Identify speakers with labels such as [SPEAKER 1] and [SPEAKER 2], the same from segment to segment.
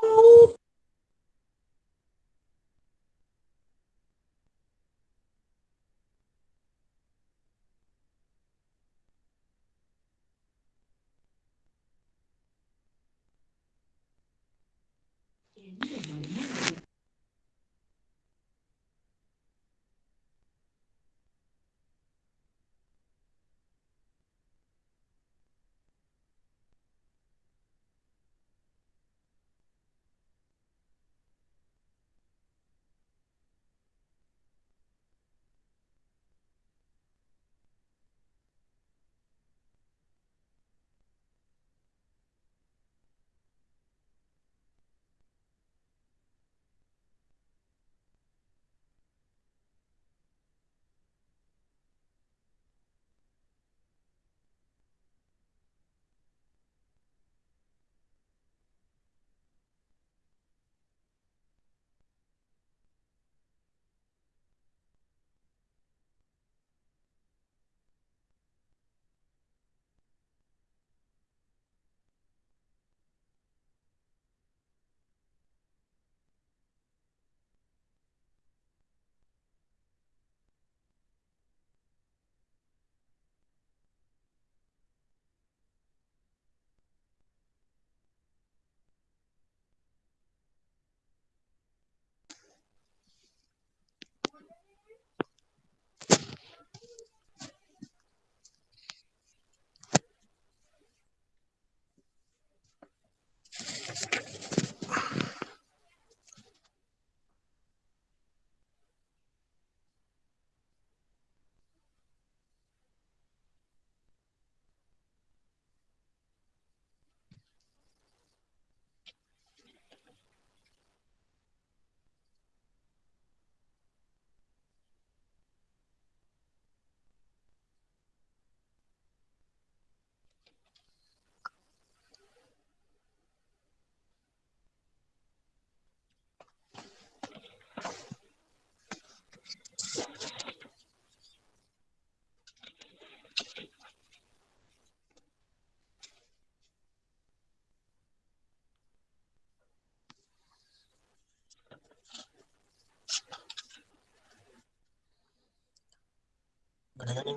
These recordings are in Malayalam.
[SPEAKER 1] Well, Yeah.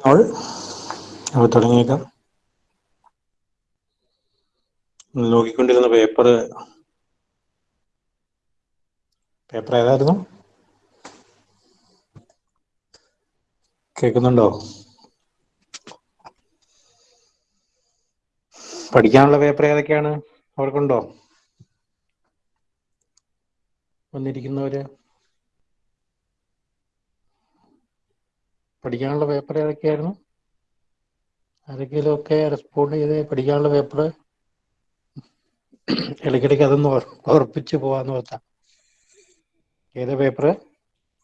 [SPEAKER 1] നമ്മൾ തുടങ്ങിയേക്കാം. നോക്കിക്കൊണ്ടിരുന്ന പേപ്പർ പേപ്പർ ഏതായിരുന്നു? കേൾക്കുന്നുണ്ടോ? പഠിക്കാനുള്ള പേപ്പർ ഏതൊക്കെയാണ്? അവർക്കുണ്ടോ? വന്നിരിക്കുന്നവര്? പഠിക്കാനുള്ള പേപ്പർ ഏതൊക്കെയായിരുന്നു? ആരെങ്കിലും ഒക്കെ റെസ്പോണ്ട് ചെയ്ത് പഠിക്കാനുള്ള പേപ്പർ ഇടയ്ക്കിടയ്ക്ക് അതൊന്ന് ഓർ- ഓർപ്പിച്ച് പോവാന്ന് ഓർത്താ. ഏത് paper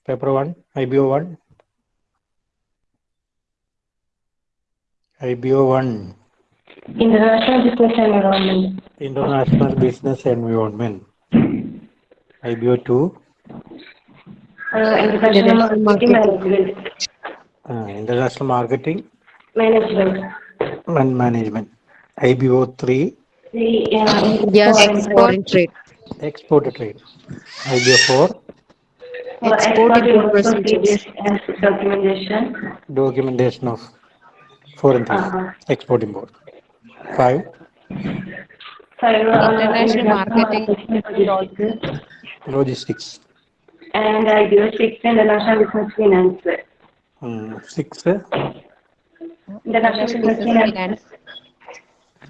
[SPEAKER 1] paper one I B O one I B O one
[SPEAKER 2] International Business Environment.
[SPEAKER 1] International business environment I B O two
[SPEAKER 2] uh, international marketing management.
[SPEAKER 1] and
[SPEAKER 2] management.
[SPEAKER 3] Ibo3
[SPEAKER 2] yes
[SPEAKER 3] export and trade. Export trade.
[SPEAKER 2] Ibo4
[SPEAKER 3] export
[SPEAKER 2] and documentation.
[SPEAKER 1] Documentation of foreign trade.
[SPEAKER 2] uh -huh.
[SPEAKER 1] export import. Five.
[SPEAKER 2] Uh,
[SPEAKER 3] international marketing
[SPEAKER 1] logistics.
[SPEAKER 2] And ibo6 international business finance.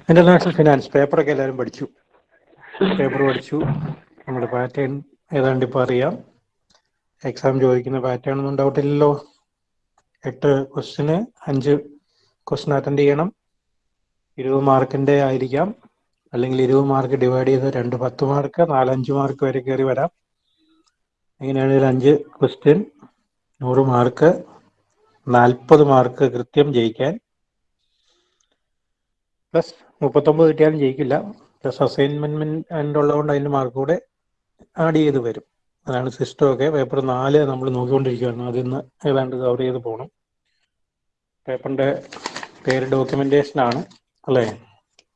[SPEAKER 2] International finance
[SPEAKER 1] പേപ്പറൊക്കെ എല്ലാവരും പഠിച്ചു. പേപ്പർ പഠിച്ചു. നമ്മുടെ പാറ്റേൺ ഏതാണ്ട് ഇപ്പോൾ അറിയാം. എക്സാം ചോദിക്കുന്ന പാറ്റേൺ ഒന്നും ഡൗട്ട് ഇല്ലല്ലോ. എട്ട് ക്വസ്റ്റിന് അഞ്ച് ക്വസ്റ്റിൻ അറ്റൻഡ് ചെയ്യണം. ഇരുപത് മാർക്കിന്റെ ആയിരിക്കാം. അല്ലെങ്കിൽ ഇരുപത് മാർക്ക് ഡിവൈഡ് ചെയ്ത് രണ്ട് പത്ത് മാർക്ക് നാലഞ്ച് മാർക്ക് വരെ കയറി വരാം. എങ്ങനെയാണെങ്കിൽ അഞ്ച് ക്വസ്റ്റ്യൻ നൂറ് മാർക്ക് നാൽപ്പത് മാർക്ക് കൃത്യം ജയിക്കാൻ. പ്ലസ് മുപ്പത്തൊമ്പത് കിട്ടിയാലും ജയിക്കില്ല. പ്ലസ് അസൈൻമെന്റ് ഉള്ളതുകൊണ്ട് അതിന്റെ മാർക്ക് കൂടെ ആഡ് ചെയ്ത് വരും. അതാണ് സിസ്റ്റം ഒക്കെ. പേപ്പർ നാല് നമ്മൾ നോക്കിക്കൊണ്ടിരിക്കുകയാണ്. അതിൽ നിന്ന് ഏതാണ്ട് കവർ ചെയ്ത് പോകണം പേപ്പറിന്റെ പേര് ഡോക്യുമെന്റേഷൻ ആണ്. അല്ലേ?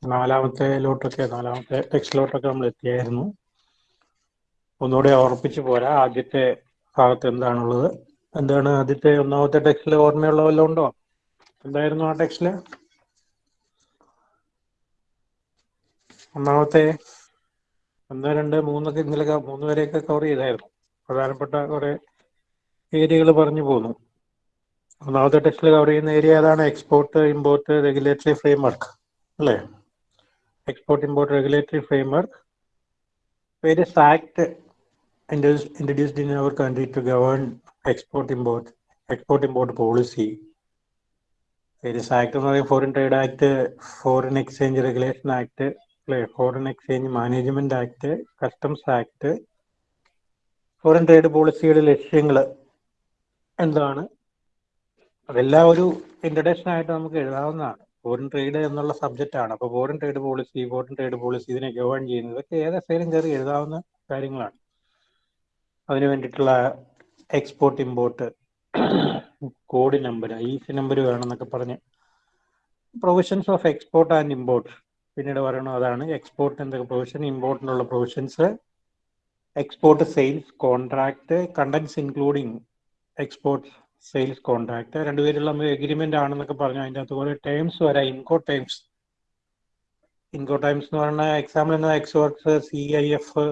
[SPEAKER 1] നാലാമത്തെ ലോട്ടൊക്കെ നാലാമത്തെ ടെക്സ്റ്റ് ലോട്ടൊക്കെ നമ്മൾ എത്തിയായിരുന്നു. ഒന്നുകൂടെ ഓർപ്പിച്ച് പോരാ. ആദ്യത്തെ ഭാഗത്ത് എന്താണുള്ളത്? എന്താണ് ആദ്യത്തെ ഒന്നാമത്തെ ടെക്സ്റ്റിൽ ഓർമ്മയുള്ള വല്ലതും ഉണ്ടോ? എന്തായിരുന്നു ആ ടെക്സ്റ്റിൽ? ഒന്നാമത്തെ ഒന്ന് രണ്ട് മൂന്നൊക്കെ ഇന്നലെ മൂന്ന് വരെയൊക്കെ കവർ ചെയ്തായിരുന്നു. പ്രധാനപ്പെട്ട കുറെ ഏരിയകൾ പറഞ്ഞു പോന്നു. ഒന്നാമത്തെ ടെക്സ്റ്റിൽ കവർ ചെയ്യുന്ന ഏരിയ ഏതാണ്? Export import regulatory framework അല്ലേ? Export import regulatory frame framework various act introduced in our country to govern export import export import policy. various act എന്ന് പറയുന്നത് foreign trade act foreign exchange regulation act അല്ലെ foreign exchange management act customs act foreign trade പോളിസിയുടെ ലക്ഷ്യങ്ങൾ എന്താണ്? അതെല്ലാം ഒരു ഇൻട്രഡക്ഷൻ ആയിട്ട് നമുക്ക് എഴുതാവുന്നതാണ്. ഫോറിൻ ട്രേഡ് എന്നുള്ള സബ്ജക്റ്റ് ആണ്. അപ്പോൾ foreign trade policy foreign trade policy ഇതിനെ ഗവേൺ ചെയ്യുന്നത് ഇതൊക്കെ ഏതെങ്കിലും കയറി എഴുതാവുന്ന കാര്യങ്ങളാണ്. അതിന് വേണ്ടിയിട്ടുള്ള export import code number I C number വേണമെന്നൊക്കെ പറഞ്ഞ് provisions of export and import പിന്നീട് പറയണം അതാണ് എക്സ്പോർട്ട് എന്തൊക്കെ provision ഇമ്പോർട്ടിനുള്ള provisions export sales contract contents including export sales contract രണ്ടുപേരുള്ള agreement ആണെന്നൊക്കെ പറഞ്ഞു. അതിന്റെ അകത്ത് കുറെ ടേംസ് വരാം. ഇൻകോ ടേംസ് ഇൻകോ ടൈംസ് എന്ന് പറഞ്ഞാൽ എക്സാമ്പിൾ എന്താ എക്സ്പോർട്സ് സി ഐ എഫ്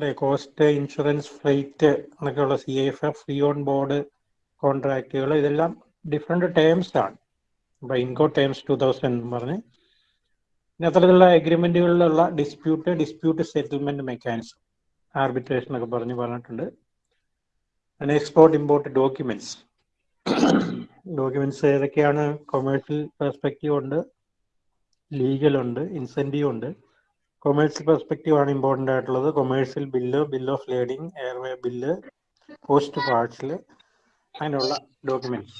[SPEAKER 1] അല്ലെ കോസ്റ്റ് ഇൻഷുറൻസ് ഫ്ലൈറ്റ് എന്നൊക്കെയുള്ള C F F free on board കോൺട്രാക്റ്റുകൾ ഇതെല്ലാം ഡിഫറെന്റ് ടേംസ് ആണ്. അപ്പൊ ഇൻകോ ടേംസ് ടു തൗസൻഡ് എന്ന് പറഞ്ഞ്. പിന്നെ അത്തരത്തിലുള്ള എഗ്രിമെന്റുകളിലുള്ള dispute dispute settlement mechanism arbitration ഒക്കെ പറഞ്ഞ് പറഞ്ഞിട്ടുണ്ട്. പിന്നെ എക്സ്പോർട്ട് ഇമ്പോർട്ട് ഡോക്യുമെന്റ്സ് ഡോക്യുമെന്റ്സ് ഏതൊക്കെയാണ് കൊമേഴ്ഷ്യൽ പെർസ്പെക്റ്റീവ് ഉണ്ട് ലീഗൽ ഉണ്ട് ഇൻസെന്റീവ് ഉണ്ട്. കൊമേഴ്സ്യൽ പെർസ്പെക്റ്റീവ് ആണ് ഇമ്പോർട്ടന്റ് ആയിട്ടുള്ളത്. Commercial bill bill of lading airway bill post പാർട്സിൽ അങ്ങനെയുള്ള ഡോക്യുമെന്റ്സ്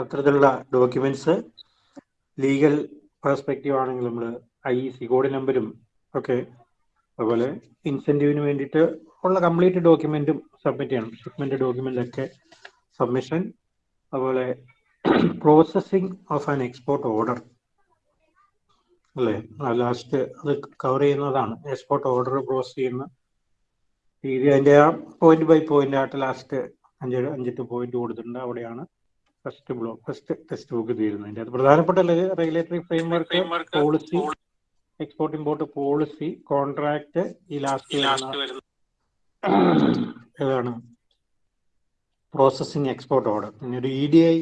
[SPEAKER 1] അത്തരത്തിലുള്ള ഡോക്യുമെന്റ്സ് ലീഗൽ പെർസ്പെക്റ്റീവ് ആണെങ്കിൽ നമ്മൾ ഐ സി കോഡ് നമ്പരും ഒക്കെ അതുപോലെ ഇൻസെന്റീവിന് വേണ്ടിയിട്ട് ഉള്ള കംപ്ലീറ്റ് ഡോക്യുമെന്റും സബ്മിറ്റ് ചെയ്യണം. ഷിപ്മെന്റ് ഡോക്യുമെന്റ് ഒക്കെ സബ്മിഷൻ അതുപോലെ processing of an export order അല്ലേ? ലാസ്റ്റ് അത് കവർ ചെയ്യുന്നതാണ്. എക്സ്പോർട്ട് ഓർഡർ പ്രോസസ് ചെയ്യുന്ന രീതി. അതിന്റെ ആ പോയിന്റ് ബൈ പോയിന്റ് ആയിട്ട് ലാസ്റ്റ് അഞ്ച് അഞ്ചെട്ട് പോയിന്റ് കൊടുത്തിട്ടുണ്ട്. അവിടെയാണ് first block first text book തീരുന്നതിന്റെ അത് പ്രധാനപ്പെട്ട regulatory framework policy export import policy contract ഈ ലാസ്റ്റ് ഏതാണ്? പ്രോസസ്സിംഗ് എക്സ്പോർട്ട് ഓർഡർ പിന്നെ ഒരു E D I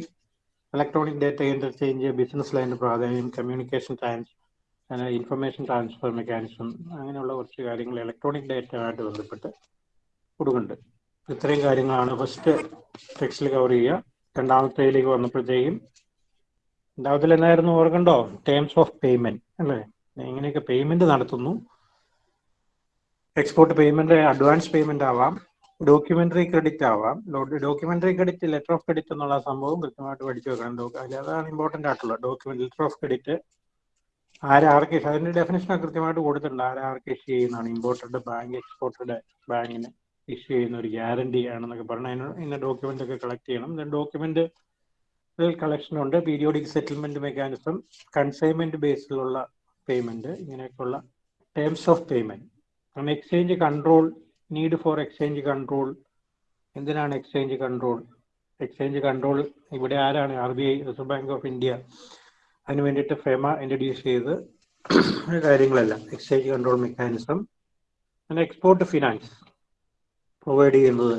[SPEAKER 1] electronic data interchange business ലൈന്റെ പ്രാധാന്യം communication trans information transfer mechanism അങ്ങനെയുള്ള കുറച്ച് കാര്യങ്ങൾ ഇലക്ട്രോണിക് ഡേറ്റയുമായിട്ട് ബന്ധപ്പെട്ട് കൊടുക്കുന്നുണ്ട്. ഇത്രയും കാര്യങ്ങളാണ് ഫസ്റ്റ് ടെക്സ്റ്റിൽ കവർ ചെയ്യുക. രണ്ടാമത്തേലേക്ക് വന്നപ്പോഴത്തേക്കും രണ്ടാമത്തിൽ എന്തായിരുന്നു ഓർക്കണ്ടോ? ടേംസ് ഓഫ് പേയ്മെന്റ് അല്ലേ? എങ്ങനെയൊക്കെ പേയ്മെന്റ് നടത്തുന്നു? എക്സ്പോർട്ട് പേയ്മെന്റ് അഡ്വാൻസ് പേയ്മെന്റ് ആവാം. ഡോക്യുമെന്ററി ക്രെഡിറ്റ് ആവാം. Documentary credit letter of credit എന്നുള്ള സംഭവം കൃത്യമായിട്ട് പഠിച്ചു വെക്കണം. അതാണ് ഇമ്പോർട്ടന്റ് ആയിട്ടുള്ളത് ഡോക്യുമെന്റ് ലെറ്റർ ഓഫ് ക്രെഡിറ്റ് ആരാർക്ക് അതിന്റെ ഡെഫിനേഷൻ കൃത്യമായിട്ട് കൊടുത്തിട്ടുണ്ട്. ആരാർക്ക് ഇഷ്യൂ ചെയ്യുന്നതാണ് ഇമ്പോർട്ടഡ് ബാങ്ക് എക്സ്പോർട്ടഡ് ബാങ്കിന് ഇഷ്യൂ ചെയ്യുന്ന ഒരു ഗ്യാരണ്ടി ആണെന്നൊക്കെ പറഞ്ഞു ഇന്ന ഡോക്യുമെന്റ് ഒക്കെ കളക്ട് ചെയ്യണം. ഡോക്യുമെന്റ് കളക്ഷൻ ഉണ്ട്. പീരിയോഡിക് സെറ്റിൽമെന്റ് മെക്കാനിസം കൺസൈൻമെന്റ് ബേസിലുള്ള പേയ്മെന്റ് ഇങ്ങനെയൊക്കെയുള്ള terms of payment exchange control need for exchange control എന്തിനാണ് എക്സ്ചേഞ്ച് കൺട്രോൾ എക്സ്ചേഞ്ച് കൺട്രോൾ ഇവിടെ ആരാണ്? R B I reserve bank of India അതിന് വേണ്ടിയിട്ട് ഫെമ ഇൻട്രൊഡ്യൂസ് ചെയ്ത് കാര്യങ്ങളെല്ലാം. എക്സ്ചേഞ്ച് കൺട്രോൾ മെക്കാനിസം പിന്നെ എക്സ്പോർട്ട് ഫിനാൻസ് പ്രൊവൈഡ് ചെയ്യുന്നത്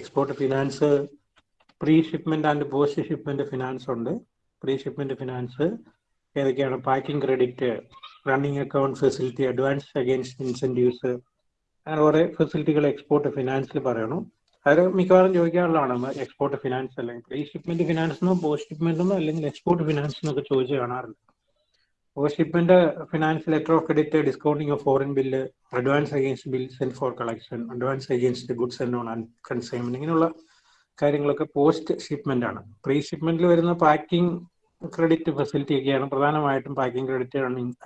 [SPEAKER 1] export finance pre shipment and post shipment finance ഉണ്ട്. പ്രീ ഷിപ്മെന്റ് ഫിനാൻസ് ഏതൊക്കെയാണ്? Packing credit running account facility advance against incentives അങ്ങനെ കുറെ ഫെസിലിറ്റികൾ എക്സ്പോർട്ട് ഫിനാൻസിൽ പറയണം. അത് മിക്കവാറും ചോദിക്കാറുള്ളതാണ് എക്സ്പോർട്ട് ഫിനാൻസ് അല്ലെങ്കിൽ പ്രീ ഷിപ്മെന്റ് ഫിനാൻസ് എന്നോ പോസ്റ്റ് ഷിപ്മെന്റ് എന്നോ അല്ലെങ്കിൽ എക്സ്പോർട്ട് ഫിനാൻസ് എന്നൊക്കെ ചോദിച്ച് കാണാറുണ്ട്. Post shipment finance letter of credit discounting of foreign bill advance against bill send for collection advance against goods and on consignment ഇങ്ങനെയുള്ള കാര്യങ്ങളൊക്കെ പോസ്റ്റ് ഷിപ്മെന്റ് ആണ്. പ്രീ ഷിപ്മെന്റിൽ വരുന്ന പാക്കിംഗ് ക്രെഡിറ്റ് ഫെസിലിറ്റി ഒക്കെയാണ് പ്രധാനമായിട്ടും packing credit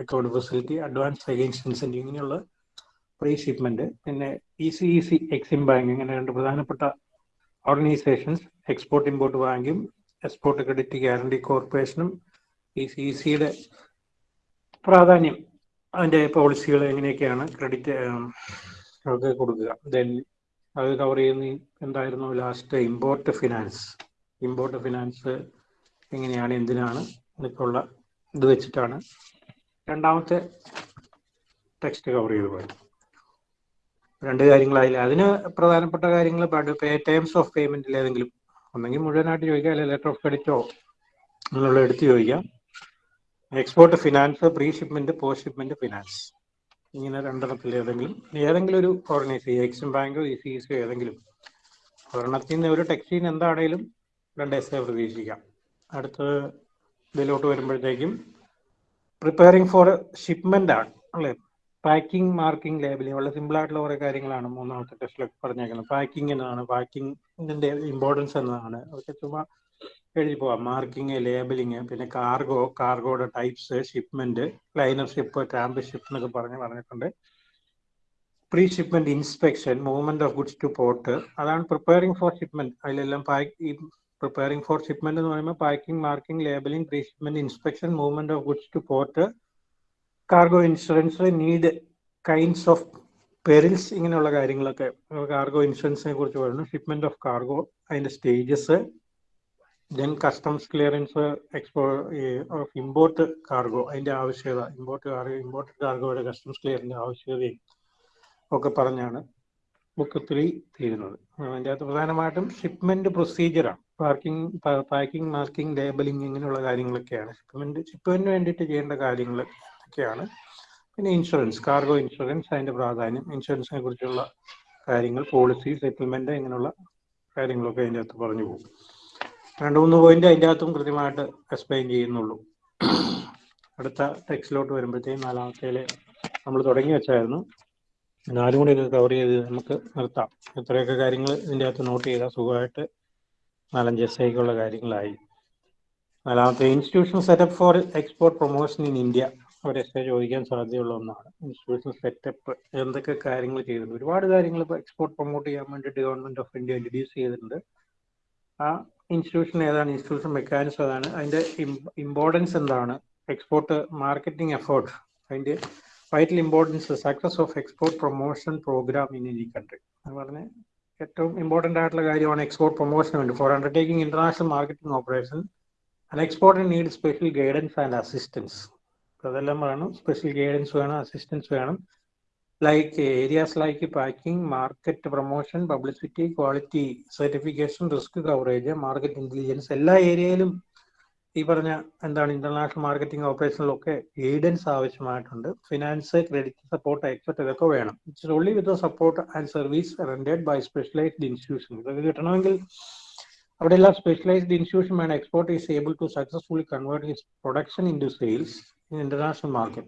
[SPEAKER 1] account facility advance against incentive ഇങ്ങനെയുള്ള പ്രീ ഷിപ്മെന്റ് പിന്നെ E C E C EXIM bank ഇങ്ങനെ രണ്ട് പ്രധാനപ്പെട്ട ഓർഗനൈസേഷൻസ് എക്സ്പോർട്ട് ഇമ്പോർട്ട് ബാങ്കും എക്സ്പോർട്ട് ക്രെഡിറ്റ് ഗ്യാരണ്ടി കോർപ്പറേഷനും ഇ സി ഇ സിയുടെ പ്രാധാന്യം അതിന്റെ പോളിസികൾ എങ്ങനെയൊക്കെയാണ് ക്രെഡിറ്റ് ഒക്കെ കൊടുക്കുക. ദെൻ അത് കവർ ചെയ്യുന്ന എന്തായിരുന്നു? Last import finance import finance എങ്ങനെയാണ് എന്തിനാണ് എന്നൊക്കെയുള്ള ഇത് വെച്ചിട്ടാണ് രണ്ടാമത്തെ ടെക്സ്റ്റ് കവർ ചെയ്തു പോയത് രണ്ട് കാര്യങ്ങളായില്ല? അതിന് പ്രധാനപ്പെട്ട കാര്യങ്ങൾ പേ ടേംസ് ഓഫ് പേയ്മെന്റിൽ ഏതെങ്കിലും. ഒന്നെങ്കിൽ മുഴുവനായിട്ട് ചോദിക്കാം അല്ലെങ്കിൽ ലെറ്റർ ഓഫ് ക്രെഡിറ്റോ എന്നുള്ള എടുത്ത് ചോദിക്കാം. Export finance pre shipment post shipment finance ഇങ്ങനെ രണ്ടെണ്ണത്തിൽ ഏതെങ്കിലും ഏതെങ്കിലും ഒരു ഓർഗനൈസേഷൻ എക്സിം ബാങ്കോ ഇ സി ഏതെങ്കിലും. ഒരെണ്ണത്തിൽ നിന്ന് ഒരു ടെക്സ്റ്റീൻ എന്താണേലും രണ്ട് എസ് പ്രതീക്ഷിക്കാം. അടുത്തത് ഇതിലോട്ട് വരുമ്പോഴത്തേക്കും പ്രിപ്പയറിംഗ് ഫോർ ഷിപ്മെന്റ് ആണ് അല്ലേ? പാക്കിംഗ് മാർക്കിംഗ് ലേബലിംഗ് വളരെ സിമ്പിൾ ആയിട്ടുള്ള കുറെ കാര്യങ്ങളാണ് മൂന്നാമത്തെ ടെസ്റ്റിലൊക്കെ പറഞ്ഞേക്കുന്നത്. പാക്കിംഗ് എന്നതാണ്. പാക്കിംഗിന്റെ ഇമ്പോർട്ടൻസ് എന്നതാണ്. അതൊക്കെ ചുമ്മാ എഴുതി പോവാം. മാർക്കിംഗ് ലേബലിംഗ് പിന്നെ cargo കാർഗോയുടെ types shipment liner ship tramp ship എന്നൊക്കെ പറഞ്ഞ് പറഞ്ഞിട്ടുണ്ട്. Pre shipment inspection movement of goods to port അതാണ് പ്രിപ്പയറിംഗ് ഫോർ ഷിപ്മെന്റ് അതിലെല്ലാം ഈ പ്രിപ്പയറിംഗ് ഫോർ ഷിപ്മെന്റ് എന്ന് പറയുമ്പോൾ packing marking labelling pre shipment inspection movement of goods to port cargo ഇൻഷുറൻസിൽ need kinds of perils ഇങ്ങനെയുള്ള കാര്യങ്ങളൊക്കെ കാർഗോ ഇൻഷുറൻസിനെ കുറിച്ച് പറയുന്നു. ഷിപ്മെന്റ് ഓഫ് കാർഗോ അതിന്റെ stages then customs clearance export of import cargo അതിന്റെ ആവശ്യകത ഇമ്പോർട്ട് കാർഗോ ഇമ്പോർട്ട് കാർഗോയുടെ കസ്റ്റംസ് ക്ലിയറിന്റെ ആവശ്യകതയും ഒക്കെ പറഞ്ഞാണ് ബുക്ക് ത്രീ തീരുന്നത്. അതിന്റെ അകത്ത് പ്രധാനമായിട്ടും ഷിപ്മെന്റ് പ്രൊസീജിയറാണ് പാർക്കിംഗ് പാക്കിംഗ് മാർക്കിംഗ് ലേബലിംഗ് ഇങ്ങനെയുള്ള കാര്യങ്ങളൊക്കെയാണ്. ഷിപ്മെന്റ് ഷിപ്മെന്റിന് വേണ്ടിയിട്ട് ചെയ്യേണ്ട കാര്യങ്ങൾ ഒക്കെയാണ്. പിന്നെ ഇൻഷുറൻസ് കാർഗോ ഇൻഷുറൻസ് അതിന്റെ പ്രാധാന്യം ഇൻഷുറൻസിനെ കുറിച്ചുള്ള കാര്യങ്ങൾ പോളിസി സെറ്റിൽമെന്റ് ഇങ്ങനെയുള്ള കാര്യങ്ങളൊക്കെ അതിന്റെ അകത്ത് പറഞ്ഞു പോകും. രണ്ട് മൂന്ന് പോയിന്റ് അതിന്റെ അകത്തും കൃത്യമായിട്ട് എക്സ്പ്ലെയിൻ ചെയ്യുന്നുള്ളൂ. അടുത്ത ടെക്സ്റ്റിലോട്ട് വരുമ്പോഴത്തേക്കും നാലാമത്തേലെ നമ്മൾ തുടങ്ങി വെച്ചായിരുന്നു. നാലും കൂടി ഇത് കവർ ചെയ്ത് നമുക്ക് നിർത്താം. ഇത്രയൊക്കെ കാര്യങ്ങൾ ഇതിന്റെ അകത്ത് നോട്ട് ചെയ്താൽ സുഖമായിട്ട് നാലഞ്ച് എസ് ഐക്കുള്ള കാര്യങ്ങളായി. നാലാമത്തെ institution setup for export promotion in India ഒരു എസ് ഐ ചോദിക്കാൻ സാധ്യതയുള്ള ഒന്നാണ്. ഇൻസ്റ്റിറ്റ്യൂഷൻ സെറ്റപ്പ് എന്തൊക്കെ കാര്യങ്ങൾ ചെയ്തിട്ടുണ്ട് ഒരുപാട് കാര്യങ്ങൾ ഇപ്പോൾ എക്സ്പോർട്ട് പ്രൊമോട്ട് ചെയ്യാൻ വേണ്ടിയിട്ട് ഗവൺമെന്റ് ഓഫ് ഇന്ത്യ ഇൻട്രൊഡ്യൂസ് ചെയ്തിട്ടുണ്ട്. ആ ഇൻസ്റ്റിറ്റ്യൂഷൻ ഏതാണ്? ഇൻസ്റ്റിറ്റ്യൂഷൻ മെക്കാനിസം ഏതാണ് അതിന്റെ ഇമ്പോർട്ടൻസ് എന്താണ്? എക്സ്പോർട്ട് മാർക്കറ്റിംഗ് എഫേർട്ട് അതിന്റെ vital importance success of export promotion programme in any country എന്ന് പറഞ്ഞ ഏറ്റവും ഇമ്പോർട്ടന്റ് ആയിട്ടുള്ള കാര്യമാണ് എക്സ്പോർട്ട് പ്രൊമോഷൻ വേണ്ടി. For undertaking international marketing operation and export need special guidance and assistance അതെല്ലാം വേണം. സ്പെഷ്യൽ ഗൈഡൻസ് വേണം അസിസ്റ്റൻസ് വേണം. Like areas like packing market promotion publicity quality certification risk coverage market intelligence എല്ലാ ഏരിയയിലും ഈ പറഞ്ഞ എന്താണ് ഇന്റർനാഷണൽ മാർക്കറ്റിംഗ് ഓപ്പറേഷനിലൊക്കെ ഗൈഡൻസ് ആവശ്യമായിട്ടുണ്ട്. ഫിനാൻസ് ക്രെഡിറ്റ് സപ്പോർട്ട് എക്സെറ്റ് ഇതൊക്കെ വേണം. It's only with support and service rendered by specialised institution ഇതൊക്കെ കിട്ടണമെങ്കിൽ അവിടെ എല്ലാം സ്പെഷ്യലൈസ്ഡ് ഇൻസ്റ്റിറ്റ്യൂഷൻ വേണം. Export is able to successfully convert his production in to sales in international market.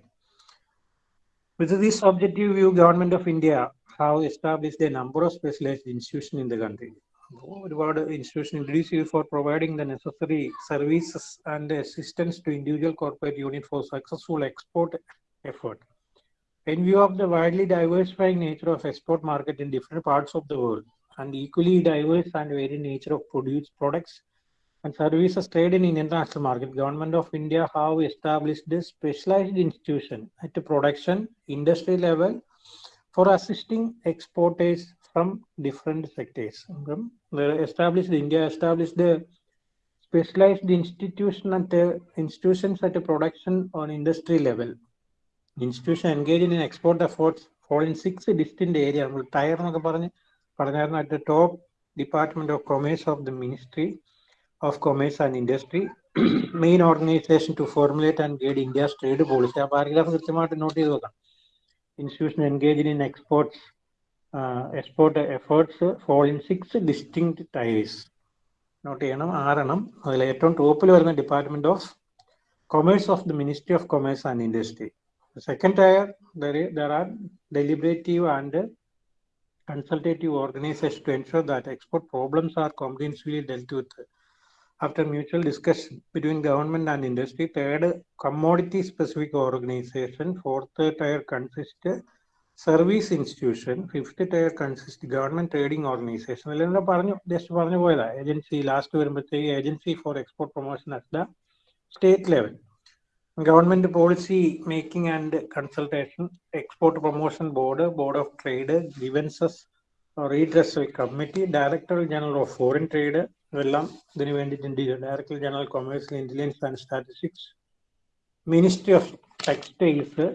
[SPEAKER 1] With this objective view, Government of India have established a number of specialized institutions in the country. ഒരുപാട് ഇൻസ്റ്റിറ്റ്യൂഷൻ ഇൻട്രൊഡ്യൂസ് ചെയ്തു for providing the necessary services and assistance to individual corporate unit for successful export effort In view of the widely diversifying nature of export market in different parts of the world and equally diverse and varied nature of produced products and services trade in international market, Government of India have established this specialized institution at the production industry level for assisting exporters from different sectors. They established India established the specialized institution at the institutions at the production on industry level. Institution engaged in export efforts for in six distinct areas. Tire at the top department of commerce of the ministry. Of Commerce and Industry, main organization to formulate and guide India's trade policy. ആ പാരഗ്രാഫ് കൃത്യമായിട്ട് നോട്ട് ചെയ്ത് വെക്കാം. Institution engage in exports export efforts fall in six distinct tiers note ചെയ്യണം ആറെണ്ണം. അതിൽ ഏറ്റവും ടോപ്പിൽ വരുന്ന department of commerce of the ministry of commerce and industry second tier there are deliberative and consultative organization to ensure that export problems are comprehensively dealt with. After mutual discussion between government and industry. Third, commodity specific organization. Fourth tier consists service institution. Fifth tier consists government trading organization. എല്ലാം പറഞ്ഞു ജസ്റ്റ് പറഞ്ഞു പോയതാ ഏജൻസി ലാസ്റ്റ് വരുമ്പോഴത്തേക്ക് agency for export promotion at the state level Government policy making and consultation, Export Promotion Board, Board of Trade, Grievances Redress Committee, Director General of Foreign Trade, ഇതെല്ലാം ഇതിനു വേണ്ടിയിട്ടുണ്ട് director general commerce intelligence and statistics ministry of textiles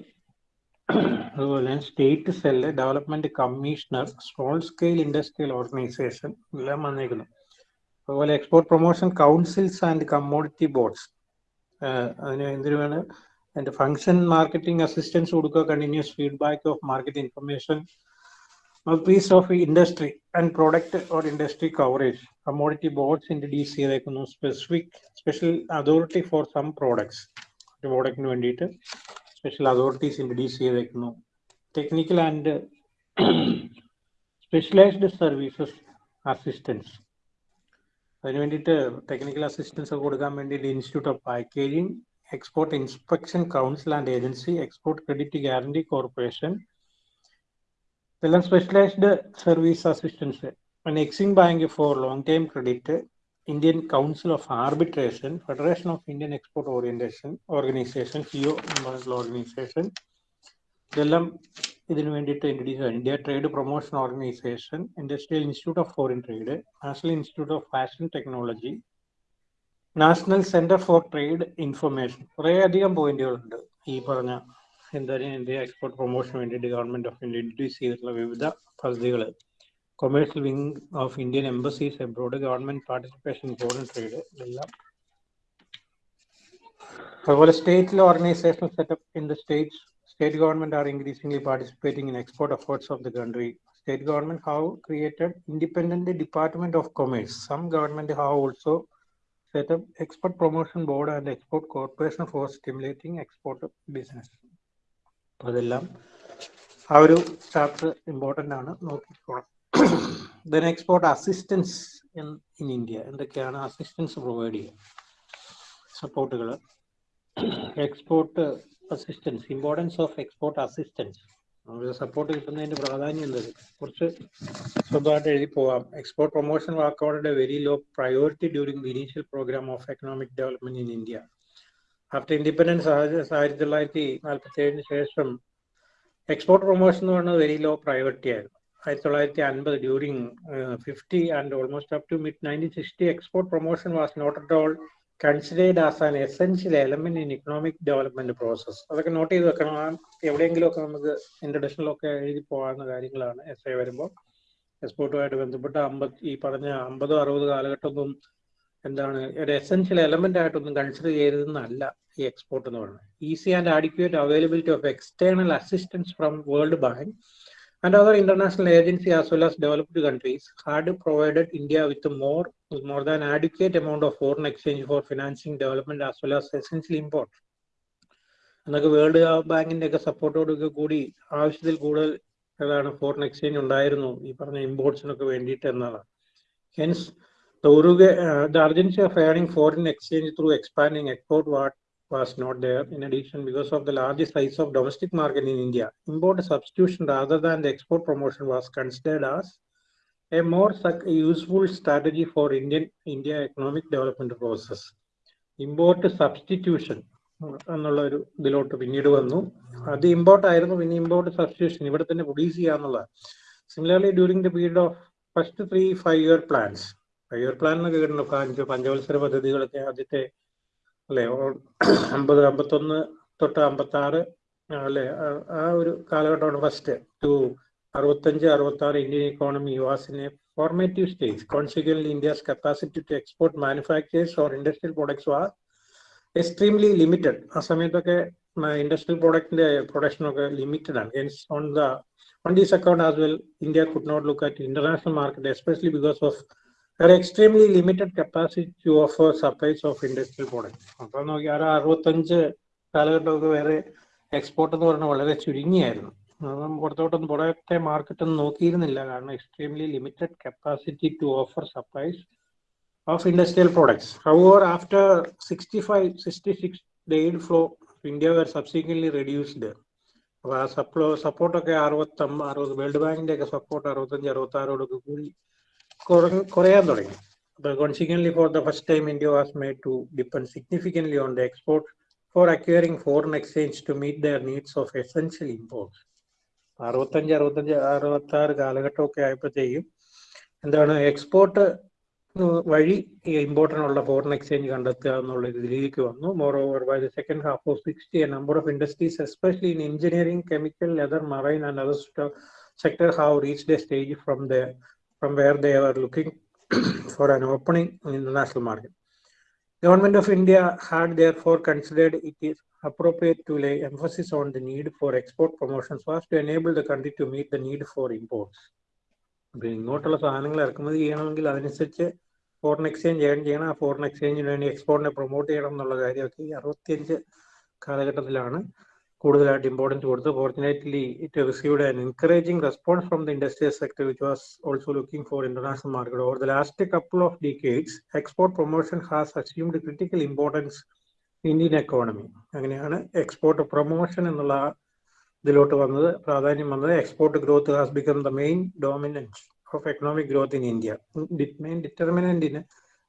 [SPEAKER 1] അതുപോലെ state cell development commissioner small scale industrial organisation എല്ലാം വന്നേക്കുന്നു. അതുപോലെ export promotion councils and commodity boards അതിന് എന്തിനു വേണം? അതിന്റെ ഫംഗ്ഷൻ മാർക്കറ്റിംഗ് അസിസ്റ്റൻസ് കൊടുക്കുക continuous feedback of market information piece of industry and product or industry coverage commodity boards introduce ചെയ്തേക്കുന്നു specific special authority for some products ഒരു പ്രോഡക്റ്റിന് വേണ്ടിയിട്ട് special authorities introduce ചെയ്തേക്കുന്നു technical and specialised services assistance അതിന് വേണ്ടിയിട്ട് ടെക്നിക്കൽ അസിസ്റ്റൻസ് കൊടുക്കാൻ വേണ്ടിയിട്ട് institute of packaging export inspection council and agency export credit guarantee corporation ഇതെല്ലാം specialised service assistance EXIM bank for long time credit Indian council of arbitration federation of Indian export orientation organisation FIEO organisation ഇതെല്ലാം ഇതിനു വേണ്ടിയിട്ട് ഇൻട്രൊഡ്യൂസ് ആണ് India trade promotion organisation industrial institute of foreign trade national institute of fashion technology national centre for trade information കുറേ അധികം പോയിന്റുകളുണ്ട് ഈ പറഞ്ഞ എന്തായാലും ഇന്ത്യ എക്സ്പോർട്ട് പ്രൊമോഷന് വേണ്ടിയിട്ട് ഗവൺമെന്റ് ഓഫ് ഇന്ത്യ ഇൻട്രൊഡ്യൂസ് ചെയ്തിട്ടുള്ള വിവിധ പദ്ധതികൾ commercial wing of Indian embassies abroad government participation foreign trade ഇതെല്ലാം അതുപോലെ സ്റ്റേറ്റിലെ organisation setup in the states state government are increasingly participating in export efforts of the country. State government have created independent department of commerce. Some government have also set up export promotion board and export corporation for stimulating export business. അതെല്ലാം ആ ഒരു ചാപ്റ്റർ ഇമ്പോർട്ടന്റ് ആണ്. നോക്കിക്കോണം then export assistance in India എന്തൊക്കെയാണ് അസിസ്റ്റൻസ് പ്രൊവൈഡ് ചെയ്യുക? സപ്പോർട്ടുകൾ export assistance importance of export assistance നമുക്ക് സപ്പോർട്ട് കിട്ടുന്നതിന്റെ പ്രാധാന്യം എന്തത് കുറച്ച് സ്വന്തമായിട്ട് എഴുതി പോവാം. Export promotion വാക്കോടെ very low priority during the initial programme of economic development in India after independence ആയിരത്തി തൊള്ളായിരത്തി നാൽപ്പത്തി ഏഴിന് ശേഷം എക്സ്പോർട്ട് പ്രൊമോഷൻ എന്ന് പറയുന്നത് വെരി ലോ പ്രയോറിറ്റി ആയിരുന്നു. ആയിരത്തി തൊള്ളായിരത്തി അൻപത് during fifty and almost up to mid nineteen sixty export promotion was not at all considered as an essential element in economic development process അതൊക്കെ നോട്ട് ചെയ്ത് വെക്കണം. എവിടെയെങ്കിലും ഒക്കെ നമുക്ക് ഇൻട്രഡക്ഷനിലൊക്കെ എഴുതി പോകാവുന്ന കാര്യങ്ങളാണ് എസ് ഐ വരുമ്പോൾ. എക്സ്പോർട്ടുമായിട്ട് ബന്ധപ്പെട്ട അമ്പത് ഈ പറഞ്ഞ അമ്പതോ അറുപത് കാലഘട്ടമൊന്നും എന്താണ് ഒരു എസെൻഷ്യൽ എലമെന്റ് ആയിട്ടൊന്നും കൺസിഡർ ചെയ്തതെന്നല്ല ഈ എക്സ്പോർട്ട് എന്ന് പറയുന്നത്. Easy and adequate availability of external assistance from World Bank and other international agency as well as developed countries had provided India with more more than adequate amount of foreign exchange for financing development as well as essential import എന്നൊക്കെ വേൾഡ് ബാങ്കിന്റെ ഒക്കെ സപ്പോർട്ടോടൊക്കെ കൂടി ആവശ്യത്തിൽ കൂടുതൽ ഏതാണ് ഫോറിൻ എക്സ്ചേഞ്ച് ഉണ്ടായിരുന്നു ഈ പറഞ്ഞ ഇമ്പോർട്സിനൊക്കെ വേണ്ടിയിട്ട് എന്നതാണ്. Hence the urgency of earning foreign exchange through expanding export what was not there. In addition, because of the large size of domestic market in India, import substitution rather than the export promotion was considered as a more useful strategy for Indian India economic development process. Import substitution. എന്നുള്ള ഒരു ഇതിലോട്ട് പിന്നീട് വന്നു അത് ഇമ്പോർട്ട് ആയിരുന്നു പിന്നെ ഇമ്പോർട്ട് സബ്സ്റ്റിറ്റ്യൂഷൻ ഇവിടെ തന്നെ produce ചെയ്യാന്നുള്ള similarly during the period of first three five year plans year plan എന്നൊക്കെ കേട്ടിട്ടുണ്ട് പഞ്ചവത്സര പദ്ധതികളൊക്കെ ആദ്യത്തെ അല്ലെ അമ്പത് അമ്പത്തൊന്ന് തൊട്ട് അമ്പത്തി ആറ് അല്ലെ ആ ഒരു കാലഘട്ടമാണ് ഫസ്റ്റ്. ടു അറുപത്തഞ്ച് അറുപത്തി ആറ് Indian economy a formative stage consequently India's capacity to export manufactures or industrial products were extremely limited ആ സമയത്തൊക്കെ ഇൻഡസ്ട്രിയൽ പ്രൊഡക്റ്റിന്റെ പ്രൊഡക്ഷനൊക്കെ ലിമിറ്റഡ് ആണ്. On the on these account as well India could not look at international market especially because of ഒരു extremely limited capacity to offer supplies of industrial product അപ്പോൾ നോക്കി ആ അറുപത്തഞ്ച് കാലഘട്ടമൊക്കെ വേറെ എക്സ്പോർട്ട് എന്ന് പറഞ്ഞാൽ വളരെ ചുരുങ്ങിയായിരുന്നു. പുറത്തോട്ടൊന്നും പുറത്തെ മാർക്കറ്റ് ഒന്നും നോക്കിയിരുന്നില്ല. കാരണം extremely limited capacity to offer supplies of industrial products how or after sixty five sixty six the aid flow India were subsequently reduced അപ്പോൾ ആ സപ്ലോ സപ്പോർട്ടൊക്കെ അറുപത്തമ്പ അറുപത് വേൾഡ് ബാങ്കിന്റെ ഒക്കെ സപ്പോർട്ട് അറുപത്തഞ്ച് അറുപത്താറോടൊക്കെ കൂടി കുറയാൻ തുടങ്ങി But consequently, for the first time, India was made to depend significantly on the export for acquiring foreign exchange to meet their needs of essential imports. അറുപത്തഞ്ച് അറുപത്തഞ്ച് അറുപത്തി ആറ് കാലഘട്ടമൊക്കെ ആയപ്പോഴത്തേക്കും എന്താണ് എക്സ്പോർട്ട് വഴി ഈ ഇമ്പോർട്ടിനുള്ള ഫോറിൻ എക്സ്ചേഞ്ച് കണ്ടെത്തുക എന്നുള്ള രീതിയിലേക്ക് വന്നു moreover by the second half of sixty a number of industries especially in engineering chemical leather marine and other sector have reached a stage from there from where they were looking for an opening in the international market. Government of India had therefore considered it is appropriate to lay emphasis on the need for export promotions was to enable the country to meet the need for imports. Foreign ഇങ്ങോട്ടുള്ള സാധനങ്ങൾ ഇറക്കുമതി ചെയ്യണമെങ്കിൽ അതനുസരിച്ച് ഫോറിൻ എക്സ്ചേഞ്ച് ഏൺ ചെയ്യണം ആ ഫോറിൻ എക്സ്ചേഞ്ചിന് വേണ്ടി എക്സ്പോർട്ടിനെ പ്രൊമോട്ട് ചെയ്യണം എന്നുള്ള കാര്യമൊക്കെ ഈ അറുപത്തിയഞ്ച് കാലഘട്ടത്തിലാണ് കൂടുതലായിട്ട് ഇമ്പോർട്ടൻസ് കൊടുത്തു fortunately it received an encouraging response from the industrial sector which was also looking for international market over the last couple of decades export promotion has assumed critical importance Indian economy അങ്ങനെയാണ് എക്സ്പോർട്ട് പ്രൊമോഷൻ എന്നുള്ള ഇതിലോട്ട് വന്നത്. പ്രാധാന്യം വന്നത് export growth has become the main dominance of economic growth in India main determinant in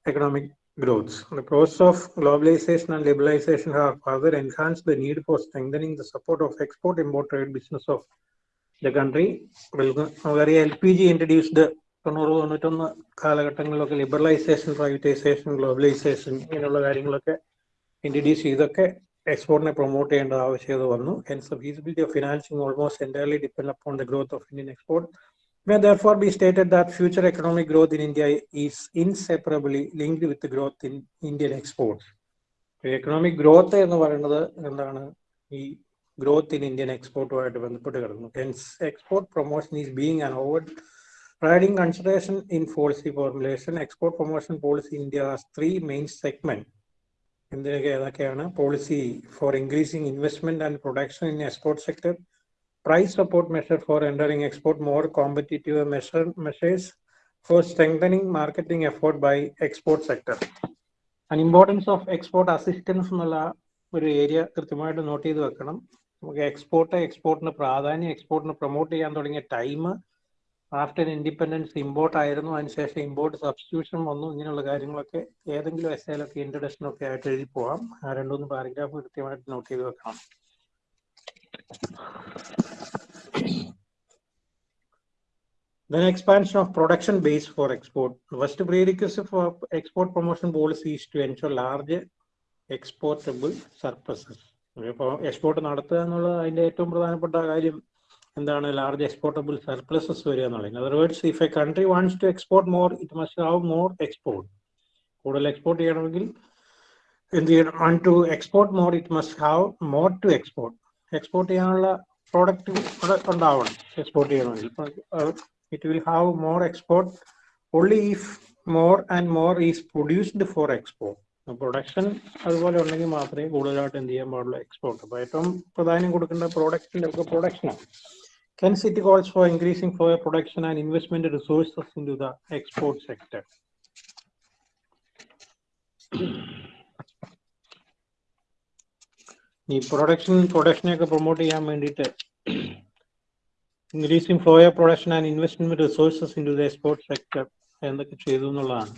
[SPEAKER 1] economic growths. The process of globalization and liberalization have further enhanced the need for strengthening the support of export-import trade business of the country. Very LPG introduced the തൊണ്ണൂറ് തൊണ്ണൂറ്റൊന്ന് കാലഘട്ടങ്ങളിലൊക്കെ ലിബറലൈസേഷൻ പ്രൈവറ്റൈസേഷൻ ഗ്ലോബലൈസേഷൻ ഇങ്ങനെയുള്ള കാര്യങ്ങളൊക്കെ ഇൻട്രൊഡ്യൂസ് ചെയ്തൊക്കെ എക്സ്പോർട്ടിനെ പ്രൊമോട്ട് ചെയ്യേണ്ട ആവശ്യകത വന്നു hence feasibility of financing almost entirely depend upon the growth of Indian export may therefore be stated that future economic growth in India is inseparably linked with the growth in Indian exports. Economic growth എന്ന് പറയുന്നത് എന്താണ്? ഈ ഗ്രോത്ത് ഇൻ ഇന്ത്യൻ എക്സ്പോർട്ടുമായിട്ട് ബന്ധപ്പെട്ട് കിടക്കുന്നു. Hence export promotion is being an overriding consideration in policy formulation export promotion policy India three main segment എന്തിനൊക്കെ ഏതൊക്കെയാണ്? Policy for increasing investment and production in export sector price support measure for entering export more competitive measure, measures for strengthening marketing effort by export sector. An importance of export assistance എന്നുള്ള ഒരു ഏരിയ കൃത്യമായിട്ട് നോട്ട് ചെയ്ത് വെക്കണം. നമുക്ക് എക്സ്പോർട്ട് എക്സ്പോർട്ടിന് പ്രാധാന്യം എക്സ്പോർട്ടിന് പ്രൊമോട്ട് ചെയ്യാൻ തുടങ്ങിയ ടൈം ആഫ്റ്റർ ഇൻഡിപെൻഡൻസ് ഇമ്പോർട്ട് ആയിരുന്നു. അതിനുശേഷം ഇമ്പോർട്ട് സബ്സ്റ്റിറ്റ്യൂഷൻ വന്നു. ഇങ്ങനെയുള്ള കാര്യങ്ങളൊക്കെ ഏതെങ്കിലും എസ് എസ്സയിലൊക്കെ ഇൻട്രഡക്ഷനൊക്കെ ആയിട്ട് എഴുതി പോവാം. ആ രണ്ടുമൂന്ന് പാരഗ്രാഫ് കൃത്യമായിട്ട് നോട്ട് ചെയ്ത് വെക്കണം. Then expansion of production base for export. First prerequisite for export promotion policy is to ensure large exportable surpluses. ഇപ്പോൾ എക്സ്പോർട്ട് നടത്തുക എന്നുള്ളത് അതിന്റെ ഏറ്റവും പ്രധാനപ്പെട്ട കാര്യം എന്താണ്? ലാർജ് എക്സ്പോർട്ടബിൾ സർപ്ലസസ് വരിക എന്നുള്ളത്. Other words if a country wants to export more it must have more export കൂടുതൽ എക്സ്പോർട്ട് ചെയ്യണമെങ്കിൽ എന്ത് ചെയ്യണം? Want to export more it must have more to export export ചെയ്യാനുള്ള പ്രോഡക്റ്റ് ഉണ്ടാവണം എക്സ്പോർട്ട് ചെയ്യണമെങ്കിൽ it will have more export only if more and more is produced for export. Production അതുപോലെ ഉണ്ടെങ്കിൽ മാത്രമേ കൂടുതലായിട്ട് എന്ത് ചെയ്യാൻ പാടുള്ളൂ എക്സ്പോർട്ട് അപ്പൊ ഏറ്റവും പ്രാധാന്യം കൊടുക്കേണ്ട പ്രോഡക്റ്റിന്റെ ഒക്കെ പ്രൊഡക്ഷനാണ് Hence, it calls for increasing for production and investment resources into the export sector. ഈ പ്രൊഡക്ഷൻ പ്രൊഡക്ഷനെ പ്രൊമോട്ട് ചെയ്യാൻ വേണ്ടിയിട്ട് increasing flow of production and investment resources into the export sector എന്നൊക്കെ ചെയ്തു എന്നുള്ളതാണ്.